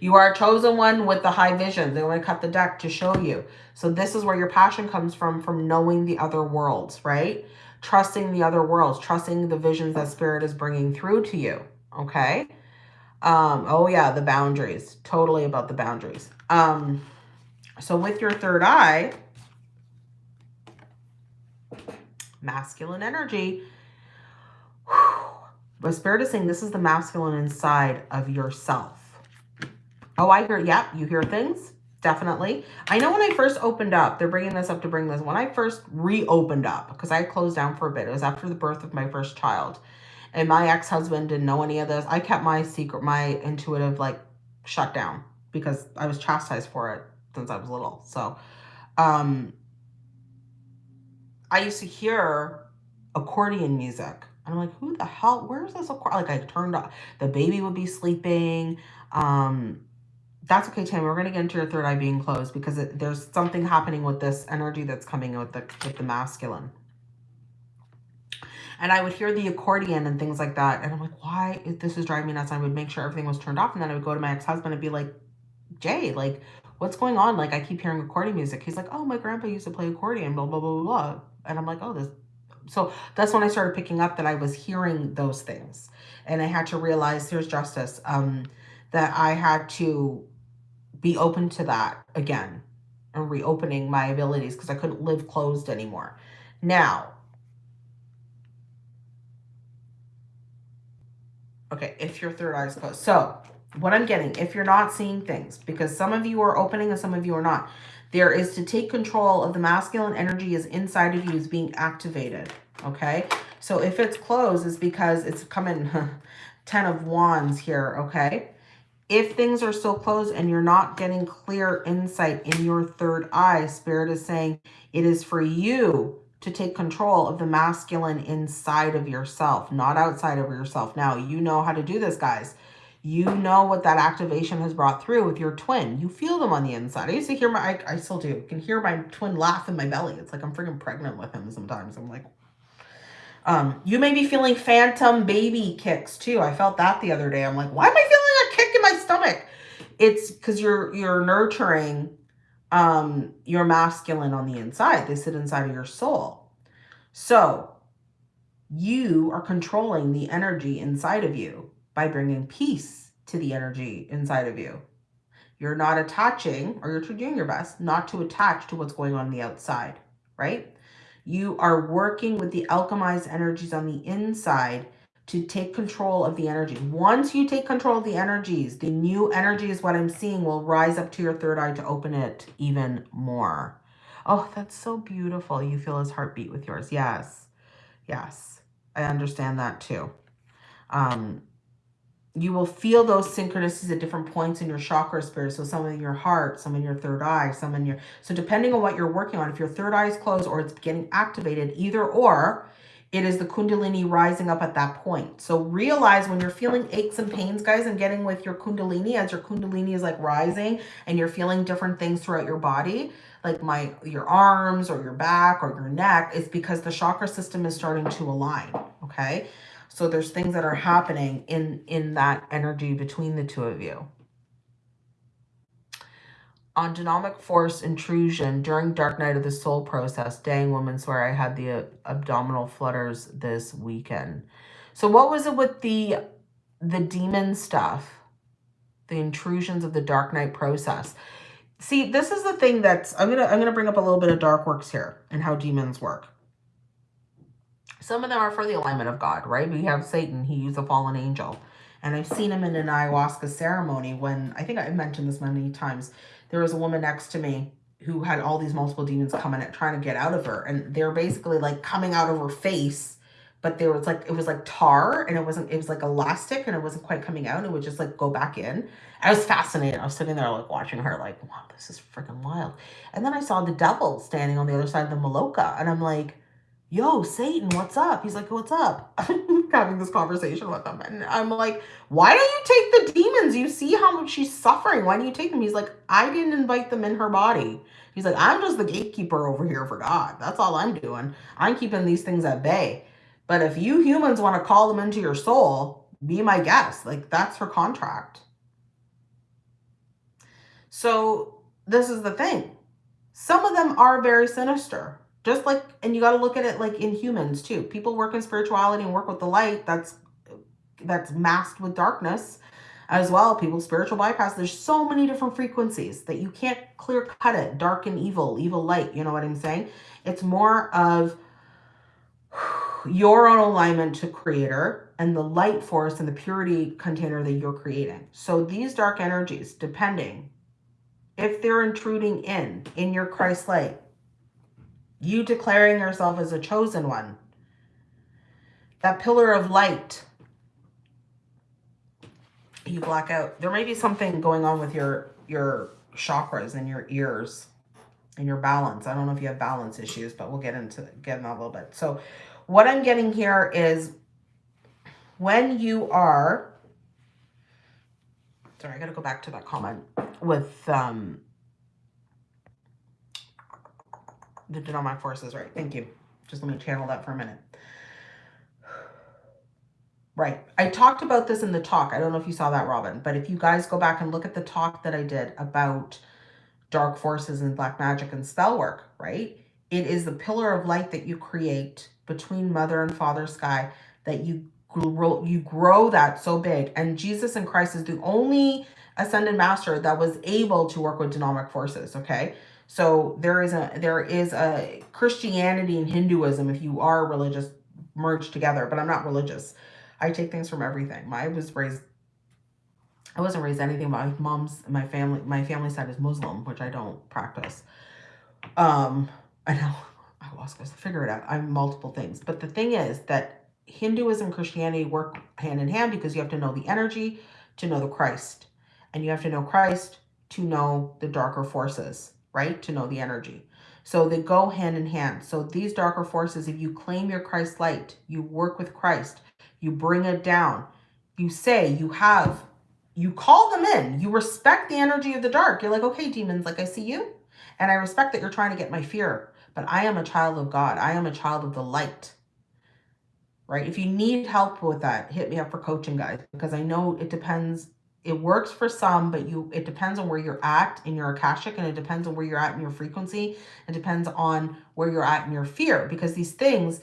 You are a chosen one with the high vision. They want to cut the deck to show you. So this is where your passion comes from, from knowing the other worlds, right? Trusting the other worlds, trusting the visions that spirit is bringing through to you. Okay. Um, oh yeah, the boundaries, totally about the boundaries. Um, so with your third eye, masculine energy, whew, but Spirit is saying this is the masculine inside of yourself. Oh, I hear, yep, you hear things. Definitely. I know when I first opened up, they're bringing this up to bring this. When I first reopened up, because I closed down for a bit, it was after the birth of my first child. And my ex-husband didn't know any of this. I kept my secret, my intuitive, like, shut down because I was chastised for it since I was little. So, um, I used to hear accordion music and I'm like, who the hell, where's this? accordion? Like I turned off, the baby would be sleeping. Um, that's okay, Tammy. We're going to get into your third eye being closed because it, there's something happening with this energy that's coming with the, with the masculine. And I would hear the accordion and things like that. And I'm like, why? If This is driving me nuts. I would make sure everything was turned off. And then I would go to my ex-husband and be like, Jay, like, what's going on? Like, I keep hearing accordion music. He's like, oh, my grandpa used to play accordion, blah, blah, blah, blah. And I'm like, oh, this so that's when I started picking up that I was hearing those things. And I had to realize, here's justice, um, that I had to be open to that again and reopening my abilities because I couldn't live closed anymore. Now, okay, if your third eye is closed. So what I'm getting, if you're not seeing things, because some of you are opening and some of you are not, there is to take control of the masculine energy is inside of you is being activated. Okay. So if it's closed, it's because it's coming <laughs> 10 of wands here. Okay. If things are still closed and you're not getting clear insight in your third eye, spirit is saying it is for you to take control of the masculine inside of yourself, not outside of yourself. Now, you know how to do this, guys you know what that activation has brought through with your twin. You feel them on the inside. I used to hear my, I, I still do, can hear my twin laugh in my belly. It's like I'm freaking pregnant with him sometimes. I'm like, um, you may be feeling phantom baby kicks too. I felt that the other day. I'm like, why am I feeling a kick in my stomach? it's because you're you're nurturing um your masculine on the inside. They sit inside of your soul. So you are controlling the energy inside of you by bringing peace to the energy inside of you. You're not attaching, or you're doing your best not to attach to what's going on, on the outside, right? You are working with the alchemized energies on the inside to take control of the energy. Once you take control of the energies, the new energy is what I'm seeing, will rise up to your third eye to open it even more. Oh, that's so beautiful. You feel his heartbeat with yours. Yes. Yes. I understand that too. Um, you will feel those synchronicities at different points in your chakra spirit. So some in your heart, some in your third eye, some in your... So depending on what you're working on, if your third eye is closed or it's getting activated, either or, it is the kundalini rising up at that point. So realize when you're feeling aches and pains, guys, and getting with your kundalini, as your kundalini is like rising and you're feeling different things throughout your body, like my your arms or your back or your neck, it's because the chakra system is starting to align, okay? So there's things that are happening in, in that energy between the two of you on genomic force intrusion during dark night of the soul process. Dang woman swear i had the uh, abdominal flutters this weekend. So what was it with the the demon stuff? The intrusions of the dark night process. See this is the thing that's i'm gonna i'm gonna bring up a little bit of dark works here and how demons work. Some of them are for the alignment of god right? We have satan he's a fallen angel. And i've seen him in an ayahuasca ceremony when i think i mentioned this many times there was a woman next to me who had all these multiple demons coming at trying to get out of her. And they're basically like coming out of her face but there was like it was like tar and it wasn't it was like elastic and it wasn't quite coming out. It would just like go back in. I was fascinated i was sitting there like watching her like wow this is freaking wild. And then i saw the devil standing on the other side of the maloka and i'm like yo, Satan, what's up? He's like, what's up? <laughs> having this conversation with him. And I'm like, why don't you take the demons? You see how much she's suffering. Why do you take them? He's like, I didn't invite them in her body. He's like, I'm just the gatekeeper over here for God. That's all I'm doing. I'm keeping these things at bay. But if you humans want to call them into your soul, be my guest. Like, that's her contract. So this is the thing. Some of them are very sinister. Just like, and you got to look at it like in humans too. People work in spirituality and work with the light. That's that's masked with darkness as well. People spiritual bypass. There's so many different frequencies that you can't clear cut it. Dark and evil, evil light. You know what I'm saying? It's more of your own alignment to creator and the light force and the purity container that you're creating. So these dark energies, depending if they're intruding in, in your Christ light, you declaring yourself as a chosen one. That pillar of light. You black out. There may be something going on with your, your chakras and your ears and your balance. I don't know if you have balance issues, but we'll get into get in that a little bit. So what I'm getting here is when you are, sorry, I got to go back to that comment with um, the genomic forces right. Thank you. Just let me channel that for a minute. Right. I talked about this in the talk. I don't know if you saw that, Robin, but if you guys go back and look at the talk that I did about dark forces and black magic and spell work, right? It is the pillar of light that you create between mother and father sky that you grow, you grow that so big. And Jesus and Christ is the only ascended master that was able to work with genomic forces, okay? So there is a there is a Christianity and Hinduism, if you are religious, merged together. But I'm not religious. I take things from everything. I was raised I wasn't raised anything. My mom's my family my family side is Muslim, which I don't practice. Um, I know I was supposed to figure it out. I'm multiple things. But the thing is that Hinduism Christianity work hand in hand because you have to know the energy to know the Christ. And you have to know Christ to know the darker forces right? To know the energy. So they go hand in hand. So these darker forces, if you claim your Christ light, you work with Christ, you bring it down, you say you have, you call them in, you respect the energy of the dark. You're like, okay, demons, like I see you. And I respect that you're trying to get my fear, but I am a child of God. I am a child of the light, right? If you need help with that, hit me up for coaching, guys, because I know it depends it works for some, but you it depends on where you're at in your Akashic and it depends on where you're at in your frequency. It depends on where you're at in your fear because these things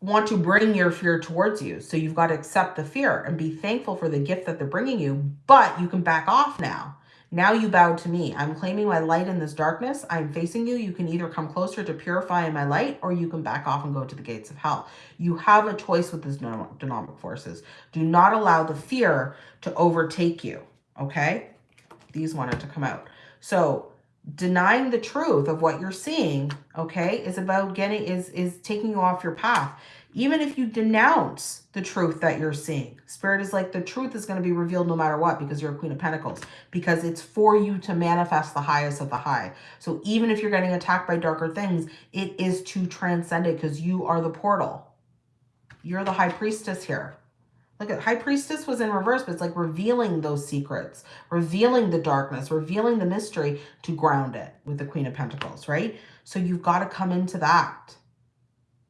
want to bring your fear towards you. So you've got to accept the fear and be thankful for the gift that they're bringing you, but you can back off now. Now you bow to me. I'm claiming my light in this darkness. I'm facing you. You can either come closer to purifying my light or you can back off and go to the gates of hell. You have a choice with these dynamic forces. Do not allow the fear to overtake you. Okay? These wanted to come out. So denying the truth of what you're seeing, okay, is about getting, is, is taking you off your path. Even if you denounce the truth that you're seeing, Spirit is like the truth is going to be revealed no matter what because you're a Queen of Pentacles, because it's for you to manifest the highest of the high. So even if you're getting attacked by darker things, it is to transcend it because you are the portal. You're the High Priestess here. Look at High Priestess was in reverse, but it's like revealing those secrets, revealing the darkness, revealing the mystery to ground it with the Queen of Pentacles, right? So you've got to come into that,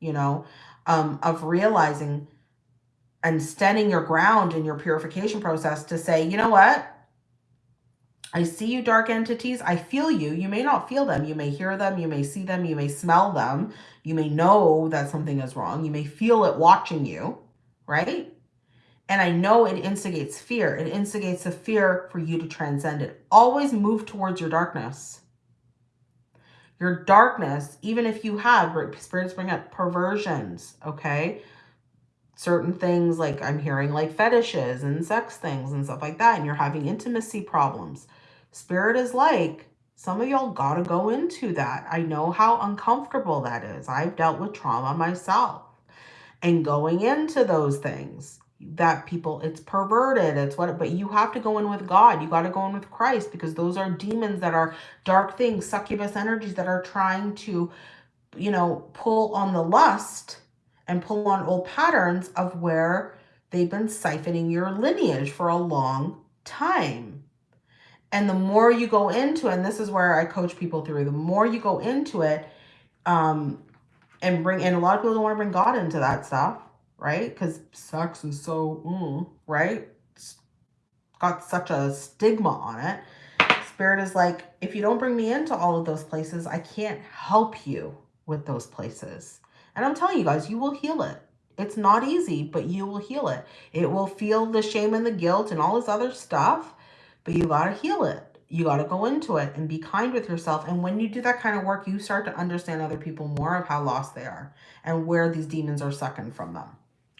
you know, um, of realizing and standing your ground in your purification process to say, you know what? I see you dark entities. I feel you. You may not feel them. You may hear them. You may see them. You may smell them. You may know that something is wrong. You may feel it watching you, right? And I know it instigates fear. It instigates the fear for you to transcend it. Always move towards your darkness. Your darkness, even if you have, spirits bring up perversions, okay? Certain things like I'm hearing like fetishes and sex things and stuff like that. And you're having intimacy problems. Spirit is like, some of y'all got to go into that. I know how uncomfortable that is. I've dealt with trauma myself. And going into those things that people it's perverted it's what but you have to go in with god you got to go in with christ because those are demons that are dark things succubus energies that are trying to you know pull on the lust and pull on old patterns of where they've been siphoning your lineage for a long time and the more you go into it, and this is where i coach people through the more you go into it um and bring and a lot of people don't want to bring god into that stuff right? Because sex is so, mm, right? It's got such a stigma on it. Spirit is like, if you don't bring me into all of those places, I can't help you with those places. And I'm telling you guys, you will heal it. It's not easy, but you will heal it. It will feel the shame and the guilt and all this other stuff, but you got to heal it. You got to go into it and be kind with yourself. And when you do that kind of work, you start to understand other people more of how lost they are and where these demons are sucking from them.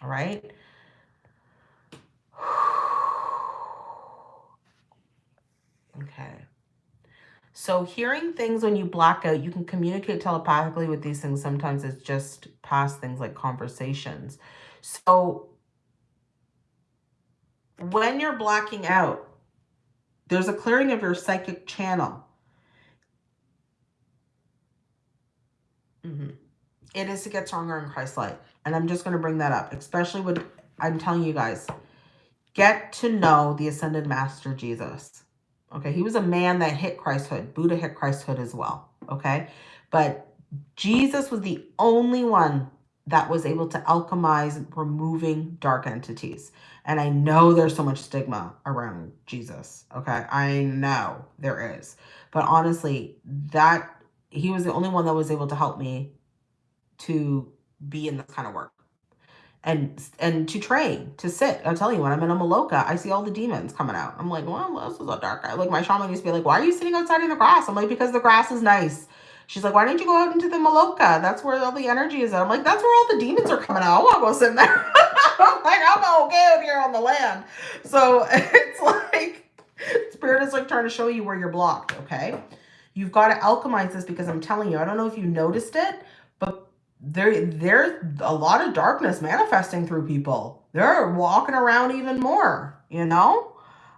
All right. <sighs> Okay. So hearing things when you black out, you can communicate telepathically with these things. Sometimes it's just past things like conversations. So when you're blacking out, there's a clearing of your psychic channel. Mm -hmm. It is to get stronger in Christ light. And I'm just going to bring that up, especially with, I'm telling you guys, get to know the ascended master Jesus. Okay, he was a man that hit Christhood. Buddha hit Christhood as well. Okay, but Jesus was the only one that was able to alchemize removing dark entities. And I know there's so much stigma around Jesus. Okay, I know there is. But honestly, that he was the only one that was able to help me to be in this kind of work and and to train to sit i'm telling you when i'm in a maloka i see all the demons coming out. I'm like well this is a dark guy like my shaman used to be like why are you sitting outside in the grass? I'm like because the grass is nice. She's like why don't you go out into the maloka that's where all the energy is At. i'm like that's where all the demons are coming out. I want to go sit in there. <laughs> I'm like i'm okay out here on the land. So <laughs> it's like spirit is like trying to show you where you're blocked okay? You've got to alchemize this because i'm telling you i don't know if you noticed it there there's a lot of darkness manifesting through people. They're walking around even more, you know?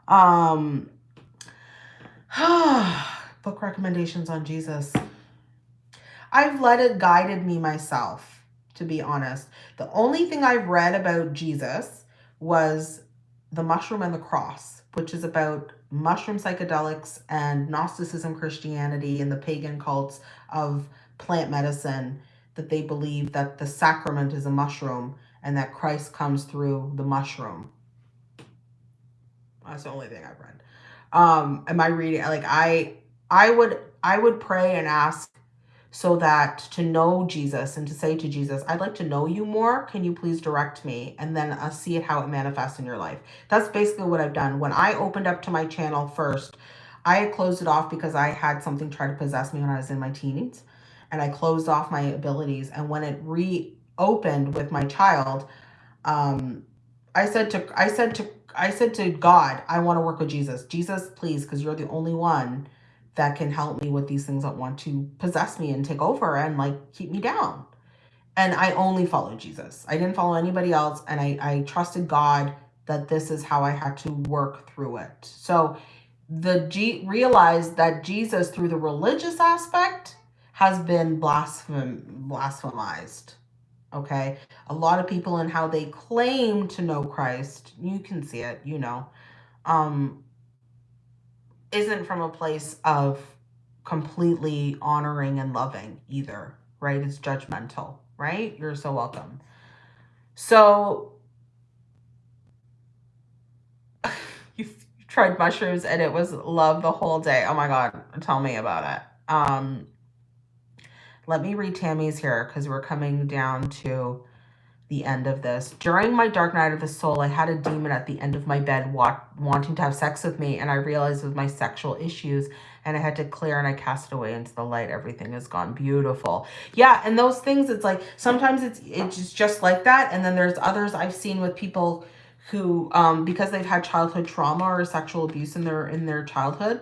Um <sighs> book recommendations on Jesus. I've let it guided me myself, to be honest. The only thing I've read about Jesus was The Mushroom and the Cross, which is about mushroom psychedelics and Gnosticism, Christianity, and the pagan cults of plant medicine that they believe that the sacrament is a mushroom and that Christ comes through the mushroom. That's the only thing I've read. Um, am I reading like I I would I would pray and ask so that to know Jesus and to say to Jesus, I'd like to know you more. Can you please direct me? And then uh, see it how it manifests in your life. That's basically what I've done. When I opened up to my channel first, I had closed it off because I had something try to possess me when I was in my teens. And I closed off my abilities. And when it reopened with my child, um, I said to I said to I said to God, I want to work with Jesus. Jesus, please, because you're the only one that can help me with these things that want to possess me and take over and like keep me down. And I only followed Jesus. I didn't follow anybody else. And I, I trusted God that this is how I had to work through it. So the G realized that Jesus through the religious aspect has been blasphem blasphemized. Okay. A lot of people and how they claim to know Christ, you can see it, you know, um, isn't from a place of completely honoring and loving either, right? It's judgmental, right? You're so welcome. So <laughs> you tried mushrooms and it was love the whole day. Oh my God, tell me about it. Um, let me read Tammy's here because we're coming down to the end of this. During my dark night of the soul, I had a demon at the end of my bed wa wanting to have sex with me, and I realized it was my sexual issues, and I had to clear and I cast it away into the light. Everything is gone. Beautiful. Yeah, and those things, it's like, sometimes it's, it's just like that, and then there's others I've seen with people who, um, because they've had childhood trauma or sexual abuse in their, in their childhood,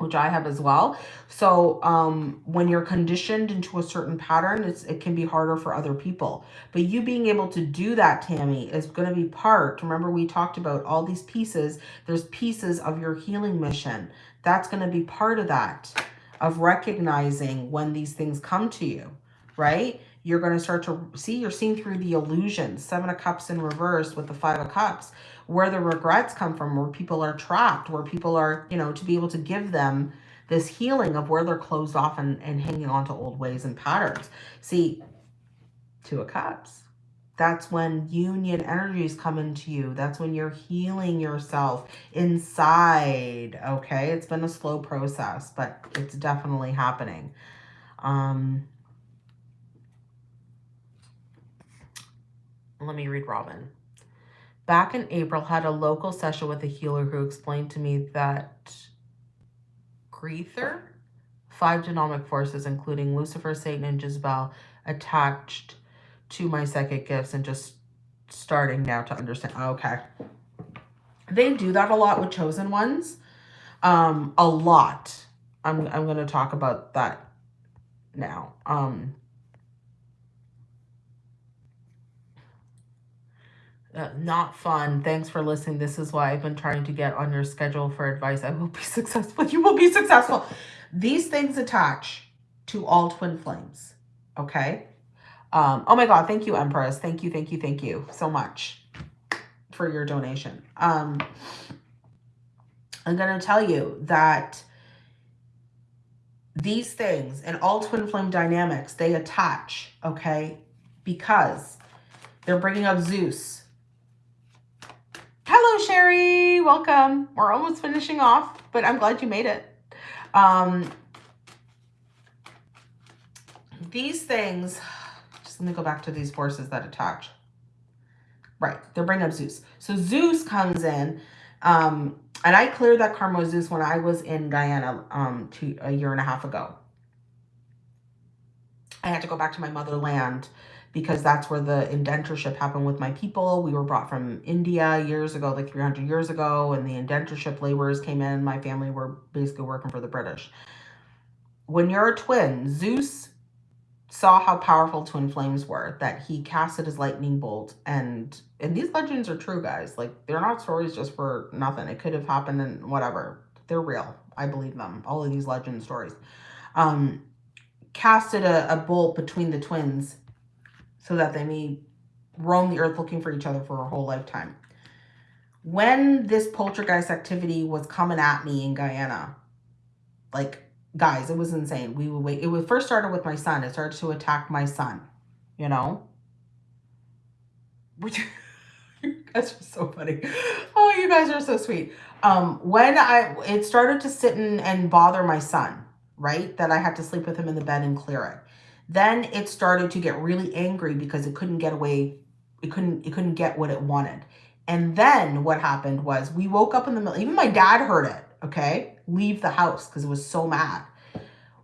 which I have as well. So um, when you're conditioned into a certain pattern, it's, it can be harder for other people. But you being able to do that, Tammy, is going to be part. Remember, we talked about all these pieces. There's pieces of your healing mission. That's going to be part of that, of recognizing when these things come to you, right? You're going to start to see, you're seeing through the illusions. Seven of Cups in reverse with the Five of Cups where the regrets come from, where people are trapped, where people are, you know, to be able to give them this healing of where they're closed off and, and hanging on to old ways and patterns. See, Two of Cups. That's when union energies come into you. That's when you're healing yourself inside, okay? It's been a slow process, but it's definitely happening. Um, let me read Robin. Back in April, had a local session with a healer who explained to me that Greether, five genomic forces, including Lucifer, Satan, and Jezebel, attached to my psychic gifts and just starting now to understand. Okay. They do that a lot with chosen ones. Um, a lot. I'm, I'm going to talk about that now. Um, Uh, not fun. Thanks for listening. This is why I've been trying to get on your schedule for advice. I will be <laughs> successful. You will be successful. These things attach to all twin flames. Okay. Um, oh my God. Thank you, Empress. Thank you. Thank you. Thank you so much for your donation. Um, I'm going to tell you that these things and all twin flame dynamics, they attach. Okay. Because they're bringing up Zeus Hello, Sherry. Welcome. We're almost finishing off, but I'm glad you made it. Um, these things, just let me go back to these forces that attach. Right, they're bringing up Zeus. So Zeus comes in, um, and I cleared that karma Zeus when I was in Guyana um, two, a year and a half ago. I had to go back to my motherland because that's where the indentureship happened with my people. We were brought from India years ago, like 300 years ago, and the indentureship laborers came in. My family were basically working for the British. When you're a twin, Zeus saw how powerful twin flames were, that he casted his lightning bolt. And, and these legends are true, guys. Like, they're not stories just for nothing. It could have happened and whatever. They're real. I believe them. All of these legend stories. Um, casted a, a bolt between the twins so that they may roam the earth looking for each other for a whole lifetime. When this poltergeist activity was coming at me in Guyana, like, guys, it was insane. We would wait. It was first started with my son. It started to attack my son, you know? Which, <laughs> you guys are so funny. Oh, you guys are so sweet. Um, when I it started to sit in and bother my son, right? That I had to sleep with him in the bed and clear it. Then it started to get really angry because it couldn't get away. It couldn't it couldn't get what it wanted. And then what happened was we woke up in the middle. Even my dad heard it, okay? Leave the house because it was so mad.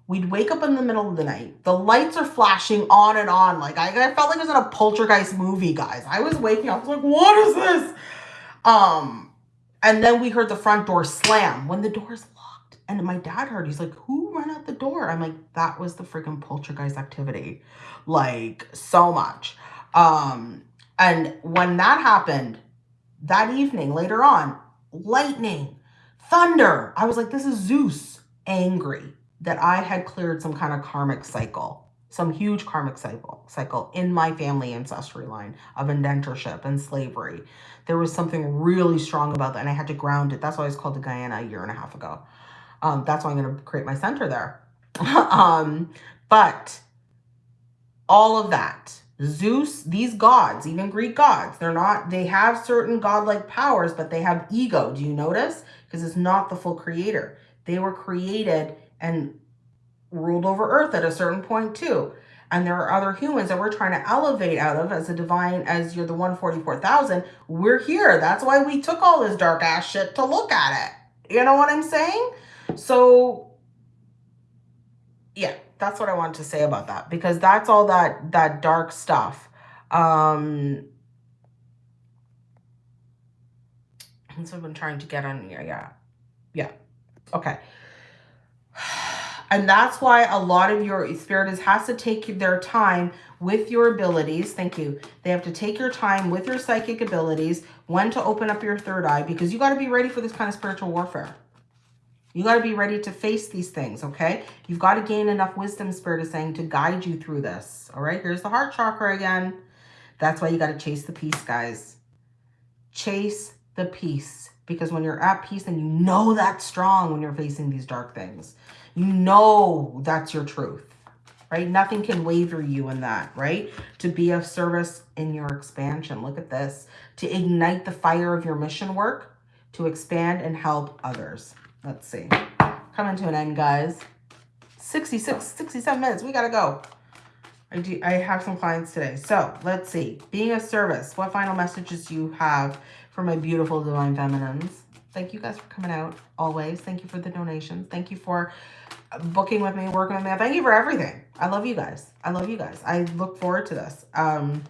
We'd wake up in the middle of the night. The lights are flashing on and on. Like I, I felt like I was in a poltergeist movie, guys. I was waking up. I was like, what is this? Um, and then we heard the front door slam when the door's. And my dad heard, he's like, who ran out the door? I'm like, that was the freaking poltergeist activity. Like so much. Um, and when that happened that evening, later on, lightning, thunder. I was like, this is Zeus angry that I had cleared some kind of karmic cycle, some huge karmic cycle, cycle in my family ancestry line of indentureship and slavery. There was something really strong about that, and I had to ground it. That's why I was called to Guyana a year and a half ago. Um, that's why I'm going to create my center there. <laughs> um, but all of that, Zeus, these gods, even Greek gods, they're not, they have certain godlike powers, but they have ego. Do you notice? Because it's not the full creator. They were created and ruled over earth at a certain point too. And there are other humans that we're trying to elevate out of as a divine, as you're the 144,000. We're here. That's why we took all this dark ass shit to look at it. You know what I'm saying? So, yeah, that's what I wanted to say about that because that's all that, that dark stuff. Um, so I've been trying to get on, yeah, yeah, yeah. Okay. And that's why a lot of your spirit has to take their time with your abilities. Thank you. They have to take your time with your psychic abilities, when to open up your third eye, because you got to be ready for this kind of spiritual warfare. You got to be ready to face these things, okay? You've got to gain enough wisdom, Spirit is saying, to guide you through this, all right? Here's the heart chakra again. That's why you got to chase the peace, guys. Chase the peace. Because when you're at peace, then you know that's strong when you're facing these dark things. You know that's your truth, right? Nothing can waver you in that, right? To be of service in your expansion. Look at this. To ignite the fire of your mission work, to expand and help others. Let's see. Coming to an end, guys. 66, 67 minutes. We got to go. I do. I have some clients today. So let's see. Being of service. What final messages do you have for my beautiful divine feminines? Thank you guys for coming out always. Thank you for the donations. Thank you for booking with me, working with me. Thank you for everything. I love you guys. I love you guys. I look forward to this. Um,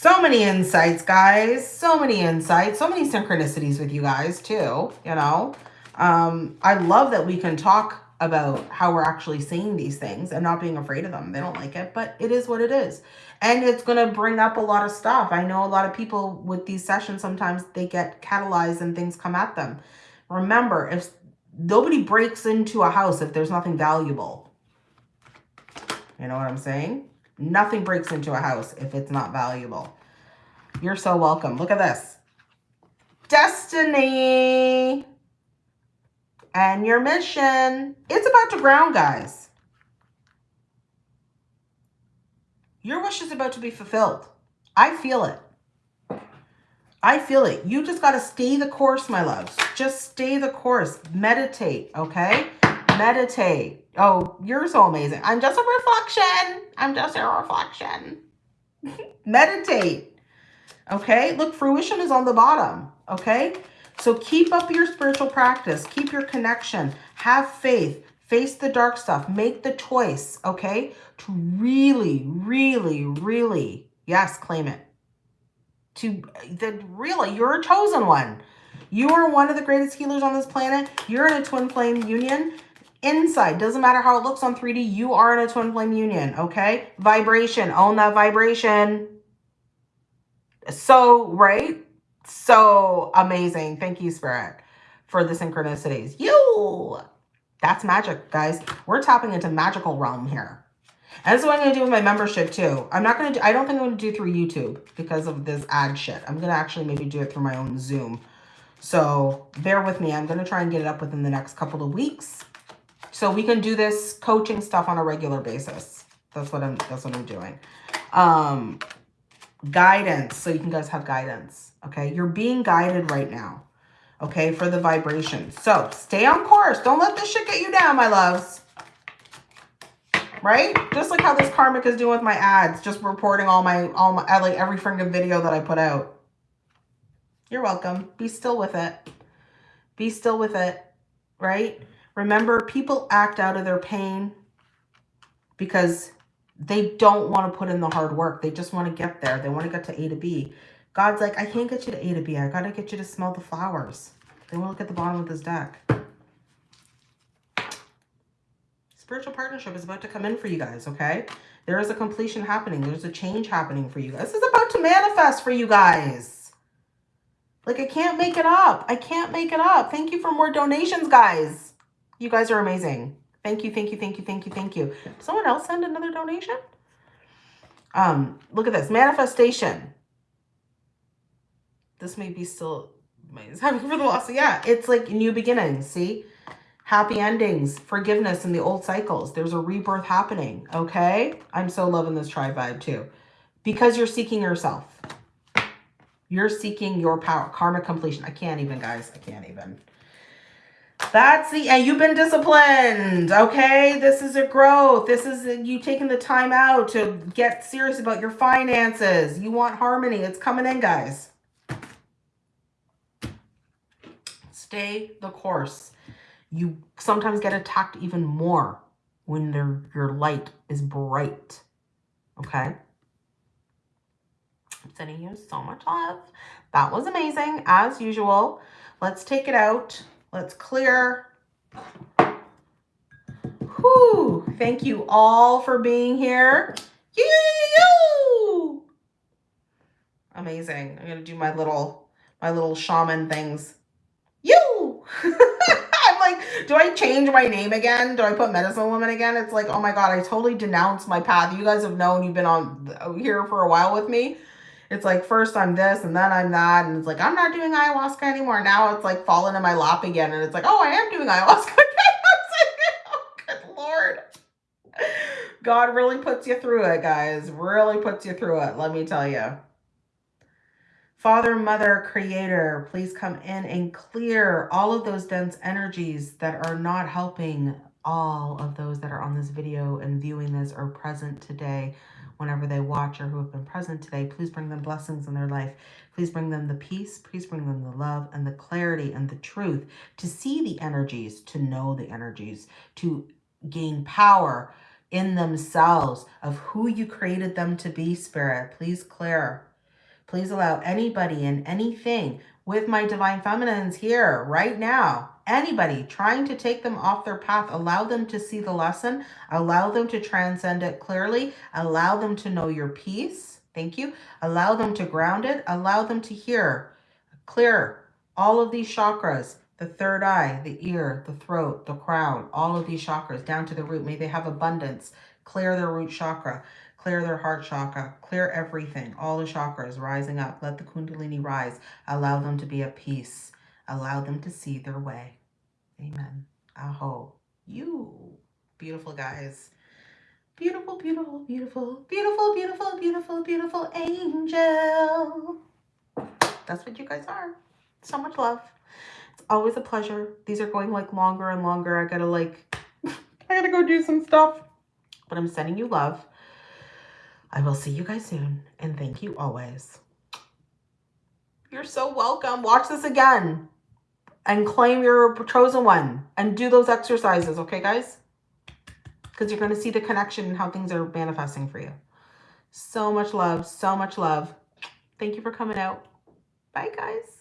so many insights, guys. So many insights. So many synchronicities with you guys, too. You know, um, I love that we can talk about how we're actually seeing these things and not being afraid of them. They don't like it, but it is what it is. And it's going to bring up a lot of stuff. I know a lot of people with these sessions, sometimes they get catalyzed and things come at them. Remember, if nobody breaks into a house if there's nothing valuable. You know what I'm saying? Nothing breaks into a house if it's not valuable. You're so welcome. Look at this. Destiny and your mission. It's about to ground, guys. Your wish is about to be fulfilled. I feel it. I feel it. You just got to stay the course, my loves. Just stay the course. Meditate, okay? Meditate. Oh, you're so amazing. I'm just a reflection. I'm just a reflection. <laughs> Meditate, okay? Look, fruition is on the bottom, okay? So keep up your spiritual practice. Keep your connection. Have faith. Face the dark stuff. Make the choice, okay? To really, really, really, yes, claim it to that really you're a chosen one. You are one of the greatest healers on this planet. You're in a twin flame union. Inside, doesn't matter how it looks on 3D, you are in a twin flame union, okay? Vibration, own that vibration. So, right? So amazing. Thank you, Spirit, for the synchronicities. You! That's magic, guys. We're tapping into magical realm here. And that's what I'm going to do with my membership too. I'm not going to do, I don't think I'm going to do through YouTube because of this ad shit. I'm going to actually maybe do it through my own Zoom. So bear with me. I'm going to try and get it up within the next couple of weeks. So we can do this coaching stuff on a regular basis. That's what I'm, that's what I'm doing. Um, guidance. So you can guys have guidance. Okay. You're being guided right now. Okay. For the vibration. So stay on course. Don't let this shit get you down, my loves. Right? Just like how this karmic is doing with my ads. Just reporting all my, all my, like every freaking video that I put out. You're welcome. Be still with it. Be still with it. Right? Remember, people act out of their pain because they don't want to put in the hard work. They just want to get there. They want to get to A to B. God's like, I can't get you to A to B. I got to get you to smell the flowers. They want to look at the bottom of this deck. Spiritual partnership is about to come in for you guys, okay? There is a completion happening. There's a change happening for you guys. This is about to manifest for you guys. Like, I can't make it up. I can't make it up. Thank you for more donations, guys. You guys are amazing. Thank you, thank you, thank you, thank you, thank you. Someone else send another donation? Um, look at this. Manifestation. This may be still having for the loss. Yeah, it's like new beginnings. See? Happy endings, forgiveness in the old cycles. There's a rebirth happening. Okay? I'm so loving this tri vibe too. Because you're seeking yourself. You're seeking your power. Karma completion. I can't even, guys. I can't even. That's the, and you've been disciplined, okay? This is a growth. This is you taking the time out to get serious about your finances. You want harmony. It's coming in, guys. Stay the course. You sometimes get attacked even more when your light is bright, okay? I'm sending you so much love. That was amazing, as usual. Let's take it out. Let's clear. Whew. Thank you all for being here. You. Amazing. I'm gonna do my little my little shaman things. You. <laughs> I'm like, do I change my name again? Do I put medicine woman again? It's like, oh my god, I totally denounced my path. You guys have known you've been on here for a while with me it's like first I'm this and then I'm that. And it's like, I'm not doing ayahuasca anymore. Now it's like falling in my lap again. And it's like, oh, I am doing ayahuasca <laughs> oh, good Lord. God really puts you through it, guys. Really puts you through it. Let me tell you. Father, Mother, Creator, please come in and clear all of those dense energies that are not helping all of those that are on this video and viewing this or present today whenever they watch or who have been present today. Please bring them blessings in their life. Please bring them the peace. Please bring them the love and the clarity and the truth to see the energies, to know the energies, to gain power in themselves of who you created them to be, Spirit. Please clear. Please allow anybody and anything with my divine feminines here right now anybody trying to take them off their path, allow them to see the lesson, allow them to transcend it clearly, allow them to know your peace. Thank you. Allow them to ground it, allow them to hear clear all of these chakras, the third eye, the ear, the throat, the crown, all of these chakras down to the root. May they have abundance. Clear their root chakra, clear their heart chakra, clear everything, all the chakras rising up. Let the kundalini rise. Allow them to be at peace. Allow them to see their way. Amen. Aho. You beautiful guys. Beautiful, beautiful, beautiful, beautiful, beautiful, beautiful, beautiful angel. That's what you guys are. So much love. It's always a pleasure. These are going like longer and longer. I gotta like, <laughs> I gotta go do some stuff. But I'm sending you love. I will see you guys soon. And thank you always. You're so welcome. Watch this again and claim your chosen one and do those exercises, okay, guys? Because you're going to see the connection and how things are manifesting for you. So much love, so much love. Thank you for coming out. Bye, guys.